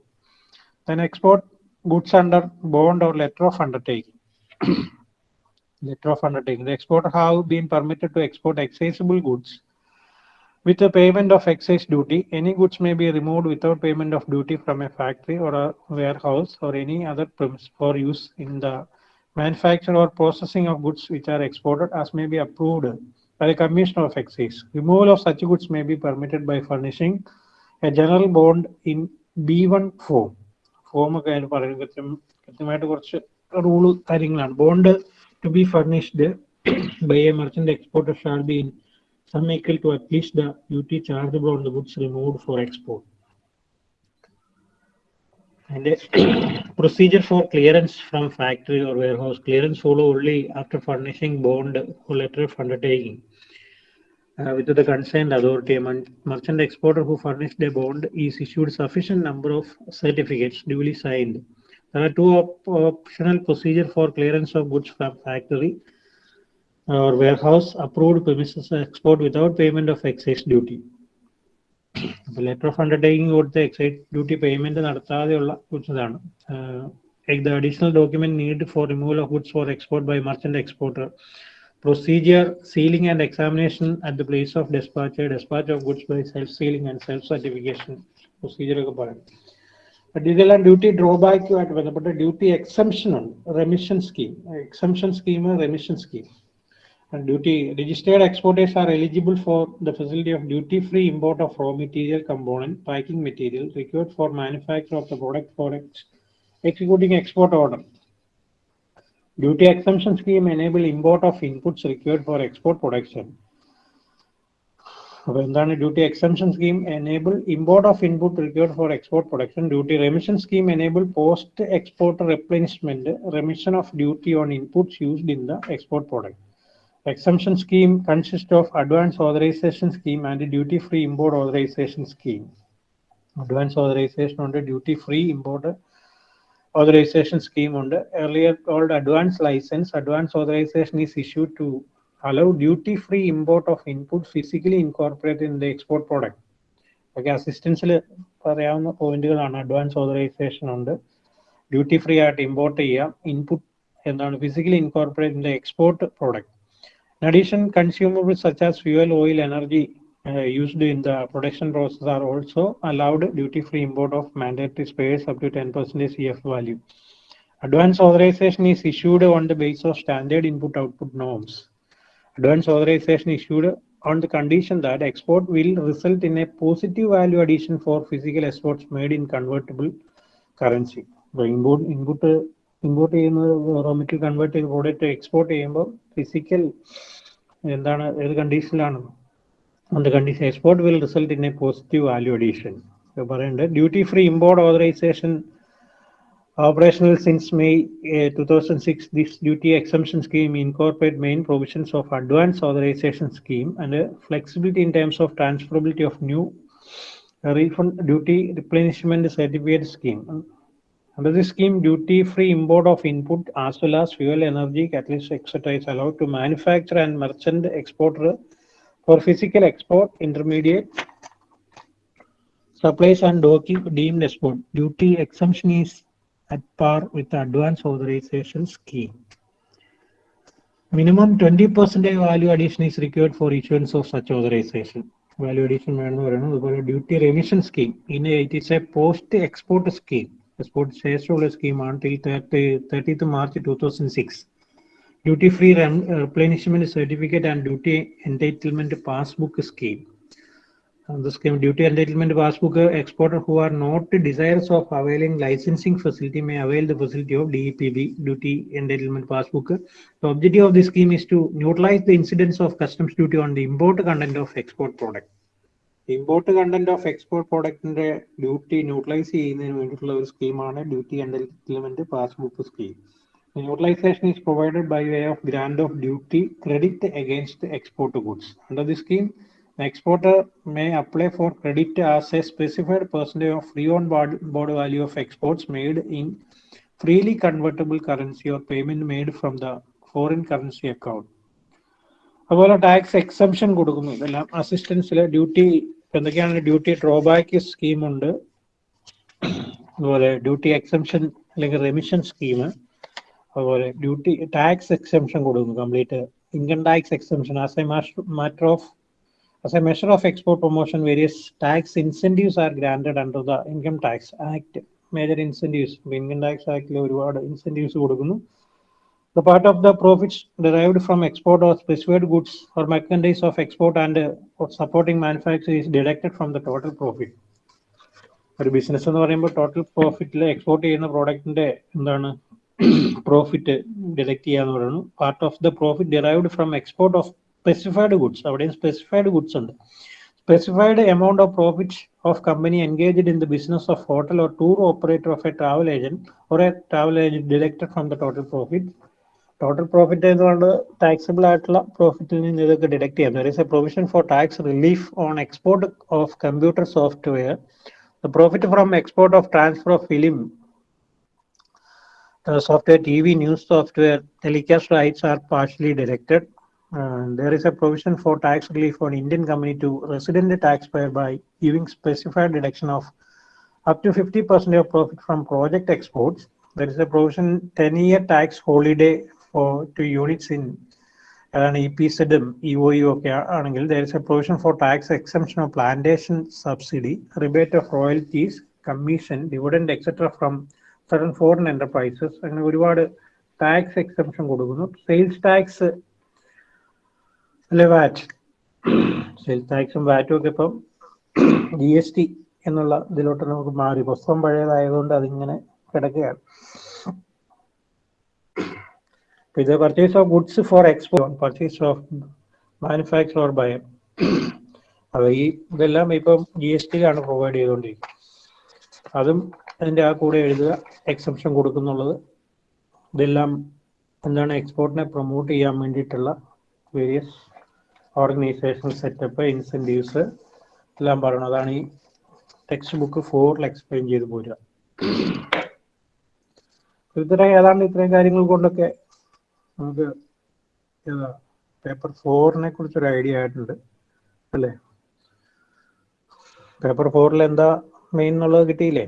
[SPEAKER 1] Then export goods under bond or letter of undertaking. letter of undertaking. The exporter have been permitted to export excisable goods with the payment of excise duty. Any goods may be removed without payment of duty from a factory or a warehouse or any other premise for use in the manufacture or processing of goods which are exported as may be approved by the Commissioner of Excise. Removal of such goods may be permitted by furnishing a general bond in B1 form. Form ഒക്കെ അതിന് പറയുന്നത് കൃത്യം കൃത്യമായിട്ട് കുറച്ച് റൂൾ കാര്യങ്ങളാണ് bond to be furnished by a merchant exporter shall be in sum equal to at least the duty chargeable on the goods removed for export And the procedure for clearance from factory or warehouse, clearance follow only after furnishing bond or letter of undertaking. Uh, with the consent authority, merchant exporter who furnished a bond is issued sufficient number of certificates duly signed. There are two op optional procedure for clearance of goods from factory or warehouse approved premises export without payment of excise duty. Letter of undertaking കൊടുത്ത് എക്സൈസ് ഡ്യൂട്ടി പേയ്മെന്റ് നടത്താതെയുള്ള ഗുഡ്സ് ഇതാണ് the additional document need for removal of goods for export by merchant exporter procedure sealing and examination at the place of despatch despatch of goods by self sealing and self certification procedure ഒക്കെ പറയും. ഇതെല്ലാം ഡ്യൂട്ടി ഡ്രോബാക്കുമായിട്ട് ബന്ധപ്പെട്ട ഡ്യൂട്ടി എക്സംഷൻ ഉണ്ട്. Remission scheme exemption scheme remission scheme And duty registered exporters are eligible for the facility of duty-free import of raw material component, packing material required for manufacture of the product for ex- executing export order. Duty exemption scheme enable import of inputs required for export production. അപ്പോൾ എന്താണ് duty exemption scheme enable import of input required for export production duty remission scheme enable post export replenishment remission of duty on inputs used in the export product Exemption scheme consists of advance authorization scheme and duty free import authorization scheme. Advance authorization under duty free import authorization scheme under earlier called advance license. Advance authorization is issued to allow duty free import of input physically incorporated in the export product. ഒക്കെ അസിസ്റ്റൻസിൽ പറയാവുന്ന പോയിന്റുകളാണ് അഡ്വാൻസ് ഓതറൈസേഷൻ ഉണ്ട് ഡ്യൂട്ടി ഫ്രീ ആയിട്ട് ഇമ്പോർട്ട് ചെയ്യാം ഇൻപുട്ട് എന്താണ് physically incorporate in the export product In addition, consumables such as fuel, oil, energy uh, used in the production process are also allowed duty-free import of mandatory spares up to 10% CF value. Advance authorization is issued on the basis of standard input-output norms. Advance authorization issued on the condition that export will result in a positive value addition for physical exports made in convertible currency. The input, input import ചെയ്യുന്ന റോ മെറ്റീരിയൽ കൺവേർട്ട് ചെയ്ത് പ്രോഡക്റ്റ് എക്സ്പോർട്ട് ചെയ്യുമ്പോൾ ഫിസിക്കൽ എന്താണ് ഏത് കണ്ടീഷനിലാണെന്നും അത് condition export will result in a positive value addition പറയുന്നുണ്ട് duty free import authorisation operational since May two thousand six this duty exemption scheme incorporate main provisions of advance authorisation scheme and flexibility in terms of transferability of new refund duty replenishment certificate scheme Under this scheme, duty-free import of input as well as fuel, energy, catalyst, etc. is allowed to manufacturer and merchant exporter for physical export, intermediate supplies and deemed export. Duty exemption is at par with the advance authorization scheme. Minimum 20% value addition is required for issuance of such authorization. Value addition, duty remission scheme. In it is a post-export scheme. the sports shareholder scheme until 30, 30th March 2006. Duty-free replenishment certificate and duty entitlement passbook scheme. And the scheme duty entitlement passbook exporter who are not desirous of availing licensing facility may avail the facility of DEPB duty entitlement passbook. The objective of this scheme is to neutralize the incidence of customs duty on the import content of export product. Import content of export പ്രോഡക്റ്റിന്റെ duty neutralise ചെയ്യുന്നതിന് വേണ്ടിയിട്ടുള്ള ഒരു സ്കീമാണ് duty entitlement passbook scheme neutralisation is provided by way of grant of duty credit against export goods under the scheme The exporter may apply for credit as a specified percentage of free on board, board value of exports made in freely convertible currency or payment made from the foreign currency account. അതുപോലെ ടാക്സ് എക്സംഷൻ കൊടുക്കുന്നു. ഇതെല്ലാം അസിസ്റ്റൻസിൽ ഡ്യൂട്ടി എന്തൊക്കെയാണ് ഡ്യൂട്ടി ഡ്രോബാക്ക് സ്കീം ഉണ്ട്. അതുപോലെ ഡ്യൂട്ടി എക്സംഷൻ അല്ലെങ്കിൽ റെമിഷൻ സ്കീം അതുപോലെ ഡ്യൂട്ടി ടാക്സ് എക്സംഷൻ കൊടുക്കുന്നു complete income tax exemption as a matter of as a measure of export promotion various tax incentives are granted under the income tax act major incentives income tax ആക്ടിൽ ഒരുപാട് ഇൻസെന്റീവ്സ് കൊടുക്കുന്നു. The part of the profits derived from export of specified goods or merchandise of export and uh, or supporting manufacture is deducted from the total profit. ഒരു ബിസിനസ് എന്ന് പറയുമ്പോൾ ടോട്ടൽ പ്രോഫിറ്റിൽ എക്സ്പോർട്ട് ചെയ്യുന്ന പ്രോഡക്റ്റിന്റെ എന്താണ് പ്രോഫിറ്റ് ഡിഡക്ട് ചെയ്യാന്ന് പറയുന്നു. Part of the profit derived from export of specified goods അവിടെയും സ്പെസിഫൈഡ് ഗുഡ്സ് ഉണ്ട്. Specified amount of profit of company engaged in the business of hotel or tour operator of a travel agent or a travel agent deducted from the total profit total profit എന്നുകൊണ്ട് ടാക്സിബിൾ ആയിട്ടുള്ള പ്രോഫിറ്റിൽ നിന്ന് ഇതൊക്കെ ഡിഡക്ട് ചെയ്യാം there is a provision for tax relief on export of computer software the profit from export of transfer of film software TV news software telecast rights are partially deducted. Uh, there is a provision for tax relief on Indian company to resident taxpayer by giving specified deduction of up to 50% of profit from project exports. There is a provision 10 year tax holiday for to units in അതാണ് ഇ പി സെഡും ഇ ഒ യു ഒക്കെ ആണെങ്കിൽ there is a provision for tax exemption of plantation subsidy rebate of royalties commission dividend etcetera from sudden foreign enterprises അങ്ങനെ ഒരുപാട് ടാക്സ് എക്സംഷൻ കൊടുക്കുന്നു. സെയിൽസ് ടാക്സ് അല്ലെ വാറ്റ് സെയിൽസ് ടാക്സും വാറ്റും ഒക്കെ ഇപ്പം ജി എസ് ടി എന്നുള്ള ഇതിലോട്ട് നമുക്ക് മാറി. പുസ്തകം പഴയതായതുകൊണ്ട് അതിങ്ങനെ കിടക്കുകയാണ്. ഇത് purchase of goods for export purchase of manufacture or buyer. അത് ഈ ഇതെല്ലാം ഇപ്പം ജി എസ് ടിയിലാണ് പ്രൊവൈഡ് ചെയ്തുകൊണ്ടിരിക്കുന്നത് അതും അതിന്റെ ആ കൂടെ എഴുതുക എക്സംഷൻ കൊടുക്കുന്നുള്ളത്. ഇതെല്ലാം എന്താണ് എക്സ്പോർട്ടിനെ പ്രൊമോട്ട് ചെയ്യാൻ വേണ്ടിയിട്ടുള്ള വേരിയസ് ഓർഗനൈസേഷൻ സെറ്റപ്പ് ഇൻസെന്റീവ്സ് എല്ലാം പറയണം. അതാണ് ഈ ടെക്സ്റ്റ് ബുക്ക് ഫോറിൽ എക്സ്പ്ലെയിൻ ചെയ്ത് പോരുക. ഇത്ര ഏതാണ്ട് ഇത്രയും കാര്യങ്ങൾ കൊണ്ടൊക്കെ നമുക്ക് ഏതാ പേപ്പർ ഫോറിനെ കുറിച്ചൊരു ഐഡിയ ആയിട്ടുണ്ട് അല്ലേ? പേപ്പർ ഫോറിൽ എന്താ മെയിൻ എന്നുള്ളത് കിട്ടിയില്ലേ?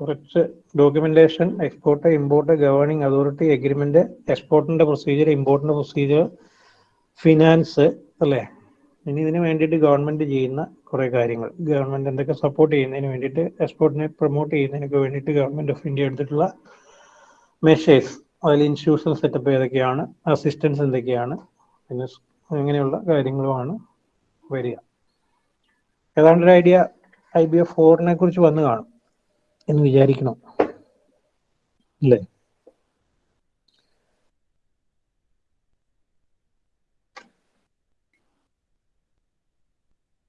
[SPEAKER 1] കുറച്ച് documentation export import governing authority agreement എക്സ്പോർട്ടിന്റെ procedure ഇമ്പോർട്ടിന്റെ പ്രൊസീജിയർ ഫിനാൻസ് അല്ലേ? ഇനി ഇതിന് വേണ്ടിയിട്ട് ഗവൺമെന്റ് ചെയ്യുന്ന കുറെ കാര്യങ്ങൾ. ഗവൺമെന്റ് എന്തൊക്കെ സപ്പോർട്ട് ചെയ്യുന്നതിന് വേണ്ടിയിട്ട് എക്സ്പോർട്ടിനെ പ്രൊമോട്ട് ചെയ്യുന്നതിനൊക്കെ വേണ്ടിയിട്ട് ഗവൺമെന്റ് ഓഫ് ഇന്ത്യ എടുത്തിട്ടുള്ള മെഷേഴ്സ് അതിൽ ഇൻസ്റ്റിറ്റ്യൂഷണൽ സെറ്റപ്പ് ഏതൊക്കെയാണ്? അസിസ്റ്റൻസ് എന്തൊക്കെയാണ്? പിന്നെ അങ്ങനെയുള്ള കാര്യങ്ങളുമാണ് വരിക. ഏതാണ്ട് ഒരു ഐഡിയ ഐ ബി എഫ് ഫോറിനെ കുറിച്ച് വന്നു കാണും എന്ന് വിചാരിക്കണം. അല്ലേ?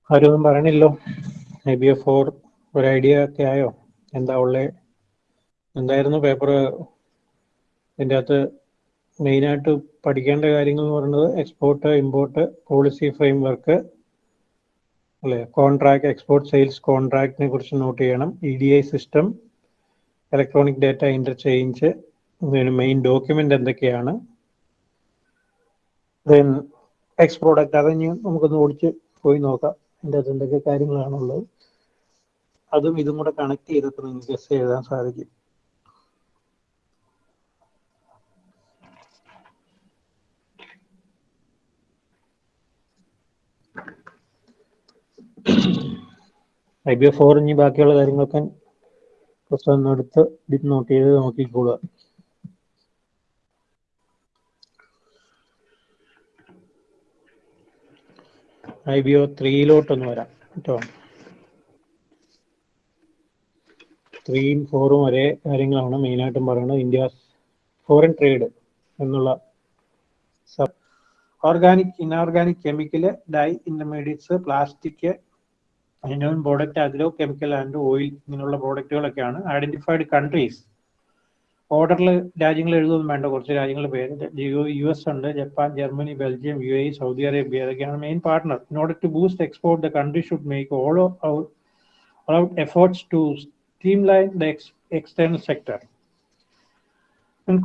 [SPEAKER 1] ആരും ഒന്നും പറയണില്ലോ ഐ ബി എഫ് ഫോർ ഒരു ഐഡിയ ഒക്കെ ആയോ? എന്താ ഉള്ളേ? എന്തായിരുന്നു പേപ്പർ ഇതിന്റെ അകത്ത് മെയിനായിട്ട് പഠിക്കേണ്ട കാര്യങ്ങൾ എന്ന് പറയുന്നത് export import policy framework അല്ലേ? കോൺട്രാക്ട് എക്സ്പോർട്ട് സെയിൽസ് കോൺട്രാക്റ്റിനെ കുറിച്ച് നോട്ട് ചെയ്യണം. E D I system electronic data interchange main document എന്തൊക്കെയാണ്? ദെൻ എക്സ് പ്രോഡക്റ്റ് അത് നമുക്കൊന്ന് ഓടിച്ച് പോയി നോക്കാം. അതിന്റെ അകത്ത് എന്തൊക്കെ കാര്യങ്ങളാണുള്ളത്. അതും ഇതും കൂടെ കണക്ട് ചെയ്തിട്ട് നിങ്ങൾക്ക് എസ് എഴുതാൻ സാധിക്കും. ഐ ബി എഫ് ഫോർ ഇനി ബാക്കിയുള്ള കാര്യങ്ങളൊക്കെ പുസ്തകം എടുത്ത് ഇത് നോട്ട് ചെയ്ത് നോക്കിക്കോളുക ഐ ബി ഒ ത്രീയിലോട്ടൊന്ന് വരാം കേട്ടോ. ത്രീയും ഫോറും ഒരേ കാര്യങ്ങളാണ് മെയിനായിട്ടും പറയുന്നത്. ഇന്ത്യ ഫോറിൻ ട്രേഡ് എന്നുള്ള organic inorganic chemical dye intermediates plastic അതിനോൺ product agro chemical and oil ഇങ്ങനെയുള്ള പ്രോഡക്റ്റുകളൊക്കെയാണ് ഐഡന്റിഫൈഡ് കൺട്രീസ് ഓർഡറിൽ രാജ്യങ്ങൾ എഴുതുമൊന്നും വേണ്ട. കുറച്ച് രാജ്യങ്ങളുടെ പേര്. യു എസ് ഉണ്ട്. Japan Germany Belgium U A Saudi Arabia ഇതൊക്കെയാണ് main partner in order to boost export the country should make all out efforts to streamline the external sector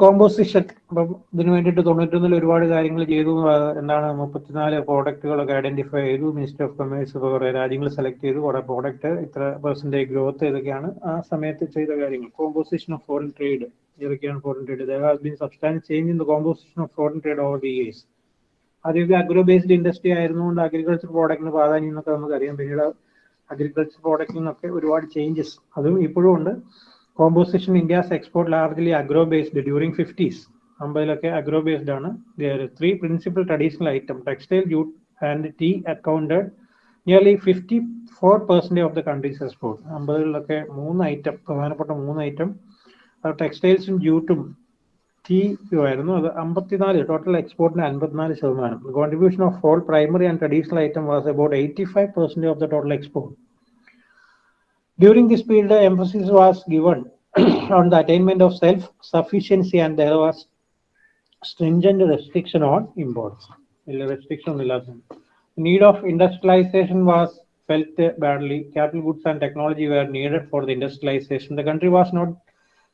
[SPEAKER 1] composition അപ്പം ഇതിനു വേണ്ടിയിട്ട് തൊണ്ണൂറ്റൊന്നിൽ ഒരുപാട് കാര്യങ്ങൾ ചെയ്തു. എന്താണ് മുപ്പത്തിനാല് പ്രോഡക്റ്റുകളൊക്കെ ഐഡന്റിഫൈ ചെയ്തു. മിനിസ്റ്റർ ഓഫ് കൊമേഴ്സ് ഇപ്പോൾ കുറേ രാജ്യങ്ങൾ സെലക്ട് ചെയ്തു. കുറേ പ്രോഡക്റ്റ് ഇത്ര പെർസെന്റേജ് ഗ്രോത്ത് ഇതൊക്കെയാണ് ആ സമയത്ത് ചെയ്ത കാര്യങ്ങൾ. കോമ്പോസിഷൻ ഓഫ് ഫോറിൻ ട്രേഡ് ഇതൊക്കെയാണ് foreign trade there has been substance change in the composition of foreign trade over the years ആദ്യമൊക്കെ അഗ്രോ ബേസ്ഡ് ഇൻഡസ്ട്രി ആയിരുന്നുകൊണ്ട് അഗ്രികൾച്ചർ പ്രോഡക്റ്റിന് പ്രാധാന്യം എന്നൊക്കെ നമുക്കറിയാം. പിന്നീട് അഗ്രികൾച്ചർ പ്രോഡക്റ്റിൽ നിന്നൊക്കെ ഒരുപാട് ചേഞ്ചസ് അതും ഇപ്പോഴും ഉണ്ട്. Composition India's export largely agro based during fifties അമ്പതിലൊക്കെ agro based ആണ് three principal traditional item textile jute and tea accounted nearly fifty four percentage of the country's export അമ്പതിലൊക്കെ മൂന്ന് ഐറ്റം പ്രധാനപ്പെട്ട മൂന്ന് ഐറ്റം ടെക്സ്റ്റൈൽസും ജൂട്ടും ടീ ആയിരുന്നു. അത് അമ്പത്തിനാല് ടോട്ടൽ എക്സ്പോർട്ടിന് അൻപത്തിനാല് ശതമാനം. Contribution of all primary and traditional item was about eighty five percentage of the total export During this period, emphasis was given on the attainment of self-sufficiency and there was stringent restriction on imports. Restriction Need of industrialization was felt badly. Capital goods and technology were needed for the industrialization. The country was not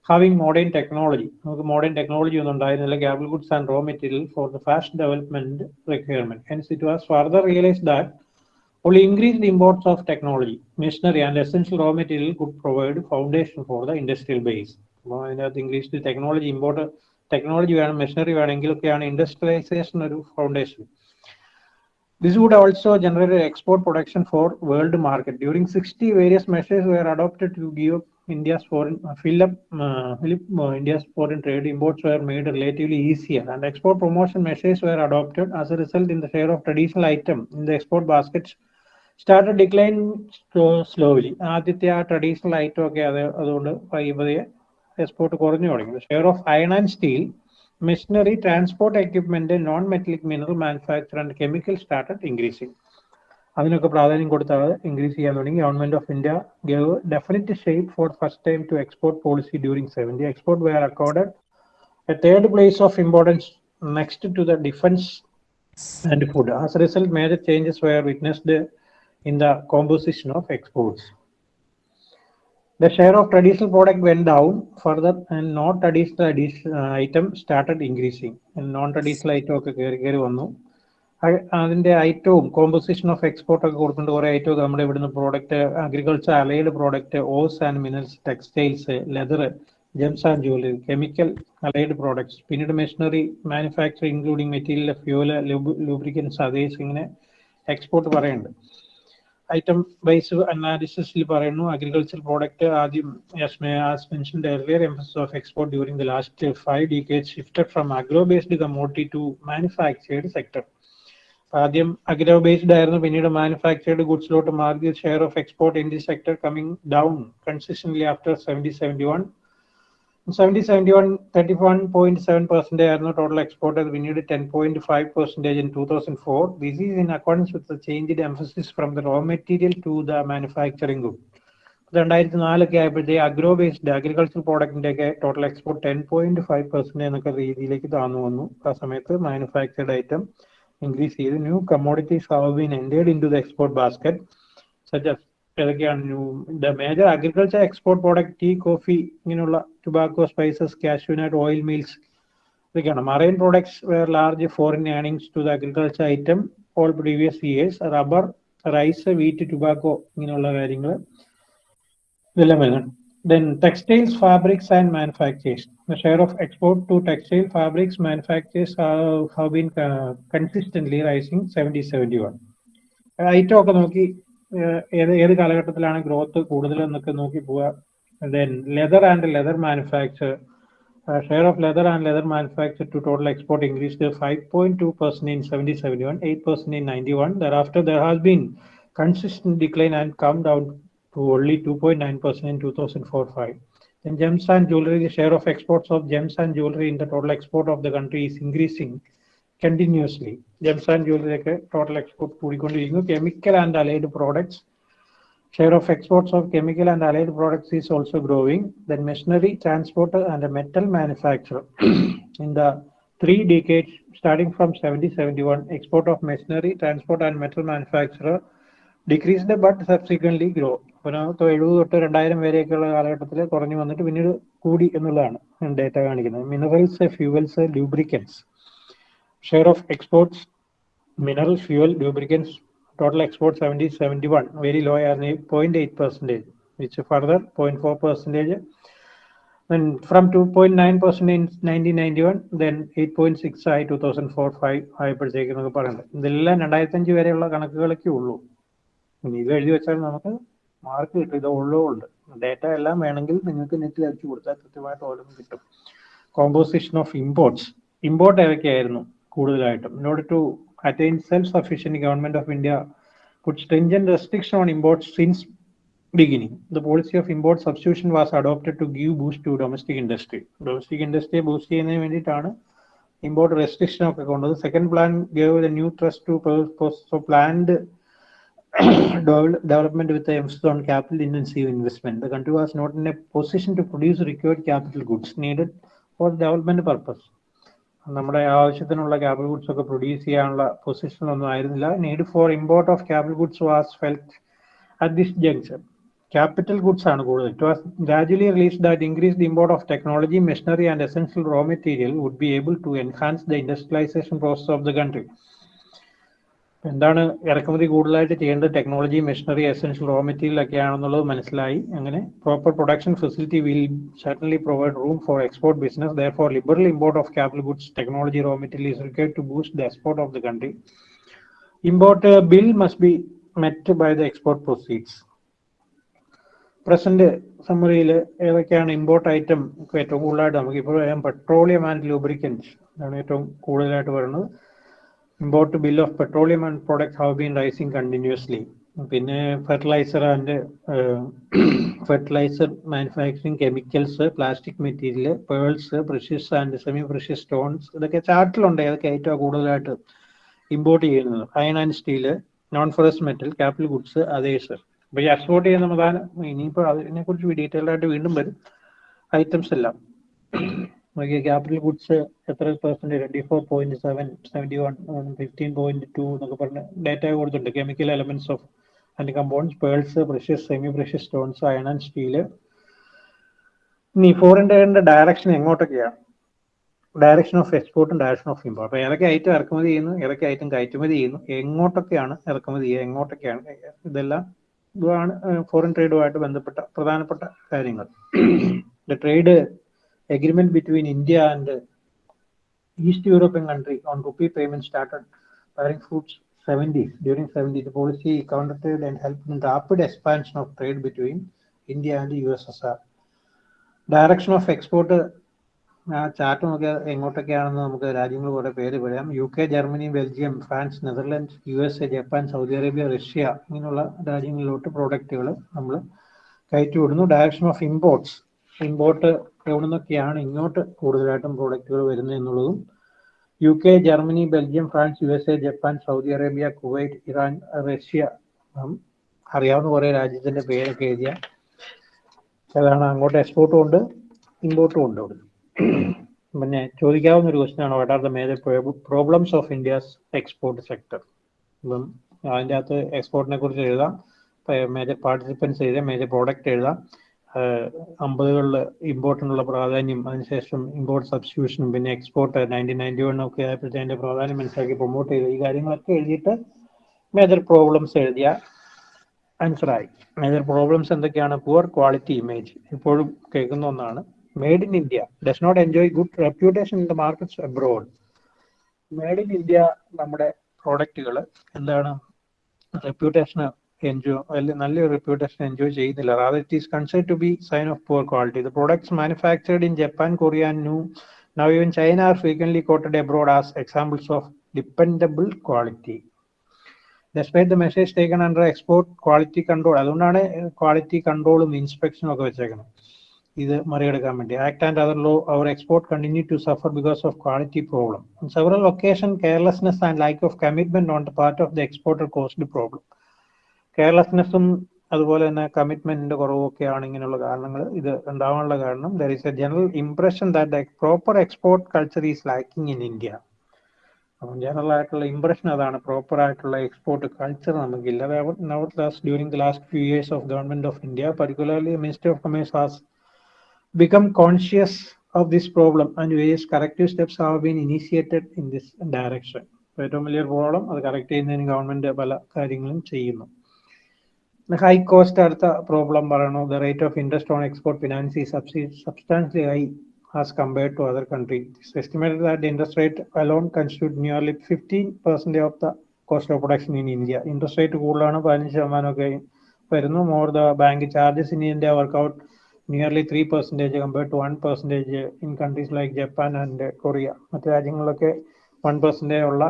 [SPEAKER 1] having modern technology. Modern technology like capital goods and raw material for the fast development requirement. Hence, it was further realized that only increased imports of technology, machinery and essential raw material could provide foundation for the industrial base. അപ്പോൾ അതിനകത്ത് ഇംഗ്ലീഷിൽ ടെക്നോളജി ഇമ്പോർട്ട് ടെക്നോളജി വേണം മെഷീനറി വേണമെങ്കിലൊക്കെയാണ് ഇൻഡസ്ട്രിയലൈസേഷൻ ഒരു foundation This would also generate export production for world market. During 60, various measures were adopted to give India's foreign uh, fill up, uh, fill up uh, India's foreign trade. Imports were made relatively easier, and export promotion measures were adopted. As a result, in the share of traditional item in the export baskets started decline slowly. ആദ്യത്തെ ആ ട്രഡീഷണൽ ഐറ്റം ഒക്കെ അത് അതുകൊണ്ട് പതിയെ പതിയെ എക്സ്പോർട്ട് കുറഞ്ഞു തുടങ്ങി. Share of iron and steel machinery transport equipment non metallic mineral manufacture and chemical started increasing അതിനൊക്കെ പ്രാധാന്യം കൊടുത്താണ് ഇൻക്രീസ് ചെയ്യാൻ തുടങ്ങി. Government of India gave definite shape for first time to export policy during seventy export were accorded a third place of importance next to the defence and food as result, major changes were witnessed in the composition of exports. The share of traditional product went down further and non-traditional uh, item started increasing. And non-traditional item ഒക്കെ കയറി കയറി വന്നു അ- ഐറ്റവും കോമ്പോസിഷൻ ഓഫ് എക്സ്പോർട്ട് ഒക്കെ കൊടുക്കേണ്ട കുറേ ഐറ്റം നമ്മുടെ ഇവിടുന്ന് product agriculture allied product ores and minerals textiles leather gems and jewellery chemical allied products പിന്നീട് machinery manufacture including material fuel lubricants അതേസ് ഇങ്ങനെ എക്സ്പോർട്ട് പറയുന്നുണ്ട് ഐറ്റം ബേസ് അനാലിസിസിൽ പറയുന്നു അഗ്രികൾച്ചർ പ്രോഡക്റ്റ് ആദ്യം mentioned earlier emphasis of export during the last five decade shifted from agro based commodity to manufactured sector ആദ്യം അഗ്രോ ബേസ്ഡ് ആയിരുന്നു പിന്നീട് മാനുഫാക്ചേർഡ് ഗുഡ്സിലോട്ട് മാറി share of export in the sector coming down consistently after seventy seventy one seventy seventy one thirty one point seven percentage ആയിരുന്നു ടോട്ടൽ എക്സ്പോർട്ട് അത്. പിന്നീട് ten point five percentage in two thousand four this is in accordance with change emphasis from the raw material to the manufacturing good രണ്ടായിരത്തി നാലൊക്കെ ആയപ്പോഴത്തെ അഗ്രോ ബേസ്ഡ് അഗ്രികൾച്ചർ പ്രോഡക്റ്റിന്റെ ഒക്കെ total export ten point five percent എന്നൊക്കെ രീതിയിലേക്ക് താന്നു വന്നു. ആ സമയത്ത് മാനുഫാക്ചർഡ് ഐറ്റം ഇൻക്രീസ് ചെയ്ത്. New commodities have been entered into the export basket such ഏതൊക്കെയാണ് major agriculture export product tea coffee ഇങ്ങനെയുള്ള tobacco spices cashew nut oil meals ഇതൊക്കെയാണ്. Marine products were large foreign earnings to the agriculture item all previous years rubber rice wheat tobacco ഇങ്ങനെയുള്ള കാര്യങ്ങൾ ഇതെല്ലാം വരുന്നുണ്ട്. Then textiles fabrics and manufactures the share of export to textile fabrics manufactures have been consistently rising seventy seventy 70-71. Item ഒക്കെ നോക്കി ഏത് ഏത് കാലഘട്ടത്തിലാണ് ഗ്രോത്ത് കൂടുതൽ എന്നൊക്കെ നോക്കി പോവുക. Then leather and leather manufacture share of leather and leather manufacture to total export increase five point two percent in seventy seventy one eight percent in ninety one thereafter there has been consistent decline and come down to only 2.9% in 2004-5. Then gems and jewelry, the share of exports of gems and jewelry in the total export of the country is increasing. Gems and jewelry ഒക്കെ total export കൂടിക്കൊണ്ടിരിക്കുന്നു. Chemical and allied products, share of exports of chemical and allied products is also growing. Then machinery, transport and metal manufacture. in the three decades starting from 70-71, export of machinery, transport and metal manufacturer decreased but subsequently grow. അപ്പോൾ എഴുപത് തൊട്ട് രണ്ടായിരം വരെയൊക്കെയുള്ള കാലഘട്ടത്തിൽ കുറഞ്ഞു വന്നിട്ട് പിന്നീട് കൂടി എന്നുള്ളതാണ് ഡേറ്റ കാണിക്കുന്നത് minerals fuels lubricants share of exports minerals, fuel, lubricants, total export 70, 71, very low as 0.8 percentage, which further 0.4 percentage. Then from 2.9 percent in 1991, then 8.6 ആയി 2004 5 ആയപ്പോഴത്തേക്കെന്നൊക്കെ പറയുന്നത്. ഇതെല്ലാം രണ്ടായിരത്തഞ്ച് വരെയുള്ള കണക്കുകളൊക്കെ ഉള്ളൂ. ഇനി ഇത് എഴുതി വെച്ചാൽ നമുക്ക് മാർക്ക് കിട്ടും. ഇത് ഉണ്ട്. ഡേറ്റ എല്ലാം വേണമെങ്കിൽ നിങ്ങൾക്ക് നെറ്റിൽ അടിച്ചു കൊടുത്താൽ കൃത്യമായിട്ട് ഓരോന്നും കിട്ടും. Composition of imports import ഏതൊക്കെയായിരുന്നു? കൂടുതലായിട്ടും in order to attain self-sufficient government of India put stringent restriction on imports since beginning. The policy of import substitution was adopted to give boost to domestic industry. Domestic industry boost ചെയ്യുന്നതിന് വേണ്ടിയിട്ടാണ് ഇമ്പോർട്ട് റെസ്ട്രിക്ഷൻ ഒക്കെ കൊണ്ടത് second plan gave the new thrust to planned development with the emphasis on capital intensive investment. The country was not in a position to produce required capital goods needed for development purpose. നമ്മുടെ ആവശ്യത്തിനുള്ള ക്യാപിറ്റൽ ഗുഡ്സ് ഒക്കെ പ്രൊഡ്യൂസ് ചെയ്യാനുള്ള പൊസിഷനൊന്നും ആയിരുന്നില്ല. Need for import of capital goods was felt at this junction capital goods ആണ് കൂടുതൽ. It was gradually release that increase the import of technology machinery and essential raw material would be able to enhance the industrialisation process of the country എന്താണ് ഇറക്കുമതി കൂടുതലായിട്ട് ചെയ്യേണ്ടത് technology machinery essential raw material ഒക്കെ ആണെന്നുള്ളത് മനസ്സിലായി അങ്ങനെ proper production facility will certainly provide room for export business therefore liberal import of capital goods technology raw material is required to boost the export of the country import uh, bill must be met by the export proceeds present സമ്മറിയിൽ ഏതൊക്കെയാണ് ഇമ്പോർട്ട് ഐറ്റം ഏറ്റവും കൂടുതലായിട്ട് നമുക്ക് ഇപ്പോൾ പെട്രോളിയം ആൻഡ് ലൂബ്രിക്കൻസ് ആണ് ഏറ്റവും കൂടുതലായിട്ട് വരുന്നത് import bill of petroleum and product have been rising continuously പിന്നെ fertiliser and fertiliser manufacturing chemicals plastic material pearls precious and semi precious stones ഇതൊക്കെ ചാർട്ടിലുണ്ട് ഏതൊക്കെ ഏറ്റവും കൂടുതലായിട്ട് ഇമ്പോർട്ട് ചെയ്യുന്നത്. Iron and steel non ferrous metal capital goods others അപ്പൊ ഈ എക്സ്പോർട്ട് ചെയ്യുന്ന പ്രധാന ഇനിയിപ്പോൾ അതിനെ കുറിച്ച് ഡീറ്റെയിൽഡ് ആയിട്ട് വീണ്ടും വരും. ഐറ്റംസ് എല്ലാം. നോക്കിയ ക്യാപിറ്റൽ ഗുഡ്സ് എത്ര percent twenty four point seven seventy one fifteen point two എന്നൊക്കെ പറഞ്ഞ് ഡേറ്റ കൊടുത്തിട്ടുണ്ട്. Chemical elements of and compounds pearls precious semi precious stones iron and steel ഇനി ഫോറിൻ ട്രേഡിന്റെ ഡയറക്ഷൻ എങ്ങോട്ടൊക്കെയാണ് ഡയറക്ഷൻ ഓഫ് എക്സ്പോർട്ടും ഡയറക്ഷൻ ഓഫ് ഇമ്പോർട്ട് അപ്പൊ ഏതൊക്കെ ഐറ്റം ഇറക്കുമതി ചെയ്യുന്നു? ഏതൊക്കെ ഐറ്റം കയറ്റുമതി ചെയ്യുന്നു? എങ്ങോട്ടൊക്കെയാണ് ഇറക്കുമതി ചെയ്യുക? എങ്ങോട്ടൊക്കെയാണ് ഇതെല്ലാം ഇതാണ് ഫോറിൻ ട്രേഡുമായിട്ട് ബന്ധപ്പെട്ട പ്രധാനപ്പെട്ട കാര്യങ്ങൾ. Trade agreement between India and uh, East European country on rupee payment started bearing fruits 70s. During 70s, the policy countered and helped in rapid expansion of trade between India and the USSR. Direction of export ആ ചാർട്ട് നോക്കിയ എങ്ങോട്ടൊക്കെയാണെന്ന് നമുക്ക് രാജ്യങ്ങൾ കൂടെ പേര് പറയാം U K Germany Belgium France Netherlands U S A Japan Saudi Arabia Russia ഇങ്ങനെയുള്ള രാജ്യങ്ങളിലോട്ട് പ്രോഡക്റ്റുകൾ നമ്മൾ കയറ്റി വിടുന്നു ഡയറക്ഷൻ ഓഫ് ഇമ്പോർട്ട്സ് ഇമ്പോർട്ട് എവിടെ നിന്നൊക്കെയാണ് ഇങ്ങോട്ട് കൂടുതലായിട്ടും പ്രോഡക്റ്റുകൾ വരുന്നത് എന്നുള്ളതും U K Germany Belgium France U S A Japan Saudi Arabia Kuwait Iran Russia അറിയാവുന്ന കുറേ രാജ്യത്തിന്റെ പേരൊക്കെ എഴുതിയ അതാണ് അങ്ങോട്ട് എക്സ്പോർട്ടും ഉണ്ട് ഇമ്പോർട്ടും ഉണ്ട് അവിടെ പിന്നെ ചോദിക്കാവുന്ന ഒരു ക്വസ്റ്റ്യൻ ആണ്. What are the major problems of India's export sector ഇപ്പം അതിന്റെ അകത്ത് എക്സ്പോർട്ടിനെ കുറിച്ച് എഴുതാം മേജർ പാർട്ടിസിപ്പൻസ് എഴുതാം മേജർ പ്രോഡക്റ്റ് എഴുതാം. അമ്പതുകളിൽ ഇമ്പോർട്ടിനുള്ള പ്രാധാന്യം അതിനുശേഷം ഇമ്പോർട്ട് സബ്സ്റ്റിറ്റ്യൂഷനും പിന്നെ എക്സ്പോർട്ട് നയന്റീൻ നയന്റി വൺ ഒക്കെ ആയപ്പോഴത്തെ അതിന്റെ പ്രാധാന്യം മനസ്സിലാക്കി പ്രൊമോട്ട് ചെയ്ത് ഈ കാര്യങ്ങളൊക്കെ എഴുതിയിട്ട് മേജർ പ്രോബ്ലംസ് എഴുതിയ ആൻസറായി മേജർ പ്രോബ്ലംസ് എന്തൊക്കെയാണ്? പുവർ ക്വാളിറ്റി ഇമേജ് ഇപ്പോഴും കേൾക്കുന്ന ഒന്നാണ്. Made in India does not enjoy good reputation in the markets abroad made in India നമ്മുടെ പ്രോഡക്റ്റുകൾ എന്താണ്? റെപ്യൂട്ടേഷൻ അല്ലെ നല്ലൊരു റെപ്യൂട്ടേഷൻ എൻജോയ് ചെയ്യുന്നില്ല. Rather it is consider to be sign of poor quality the products manufactured in Japan Korea and new now even China are frequently quoted abroad as examples of dependable quality despite the message taken under export quality control അതുകൊണ്ടാണ് ക്വാളിറ്റി കൺട്രോളും ഇൻസ്പെക്ഷനും ഒക്കെ വെച്ചേക്കുന്നത്. ഇത് മറികടക്കാൻ വേണ്ടി. Act and other law our export continue to suffer because of quality problem several occasion carelessness and lack of commitment on the part of the exporter cost problem കെയർലെസ്നെസ്സും അതുപോലെ തന്നെ കമ്മിറ്റ്മെന്റിന്റെ കുറവൊക്കെയാണ് ഇങ്ങനെയുള്ള കാരണങ്ങൾ. ഇത് ഉണ്ടാവാനുള്ള കാരണം there is a general impression that proper export culture is lacking in India അപ്പം ജനറൽ ആയിട്ടുള്ള ഇംപ്രഷൻ അതാണ്. പ്രോപ്പർ ആയിട്ടുള്ള എക്സ്പോർട്ട് കൾച്ചർ നമുക്കില്ല. നവർ last during the last few years of government of India particularly minister of commerce has become conscious of this problem and various corrective steps have been initiated in this direction ഏറ്റവും വലിയൊരു പ്രോബ്ലം അത് കറക്റ്റ് ചെയ്യുന്നതിന് ഗവൺമെന്റ് പല കാര്യങ്ങളും ചെയ്യുന്നു. ഹൈ കോസ്റ്റ് അടുത്ത പ്രോബ്ലം പറയണു the rate of interest on export finance is substantially high as compared to other countries. It's estimated that the interest rate alone constitute nearly 15% of the cost of production in India. Interest rate കൂടുതലാണ് പതിനഞ്ച് ശതമാനമൊക്കെ വരുന്നു more the bank charges in India work out nearly three percentage compared to one percentage in countries like Japan and Korea മറ്റു രാജ്യങ്ങളിലൊക്കെ വൺ പെർസെന്റേജ് ഉള്ള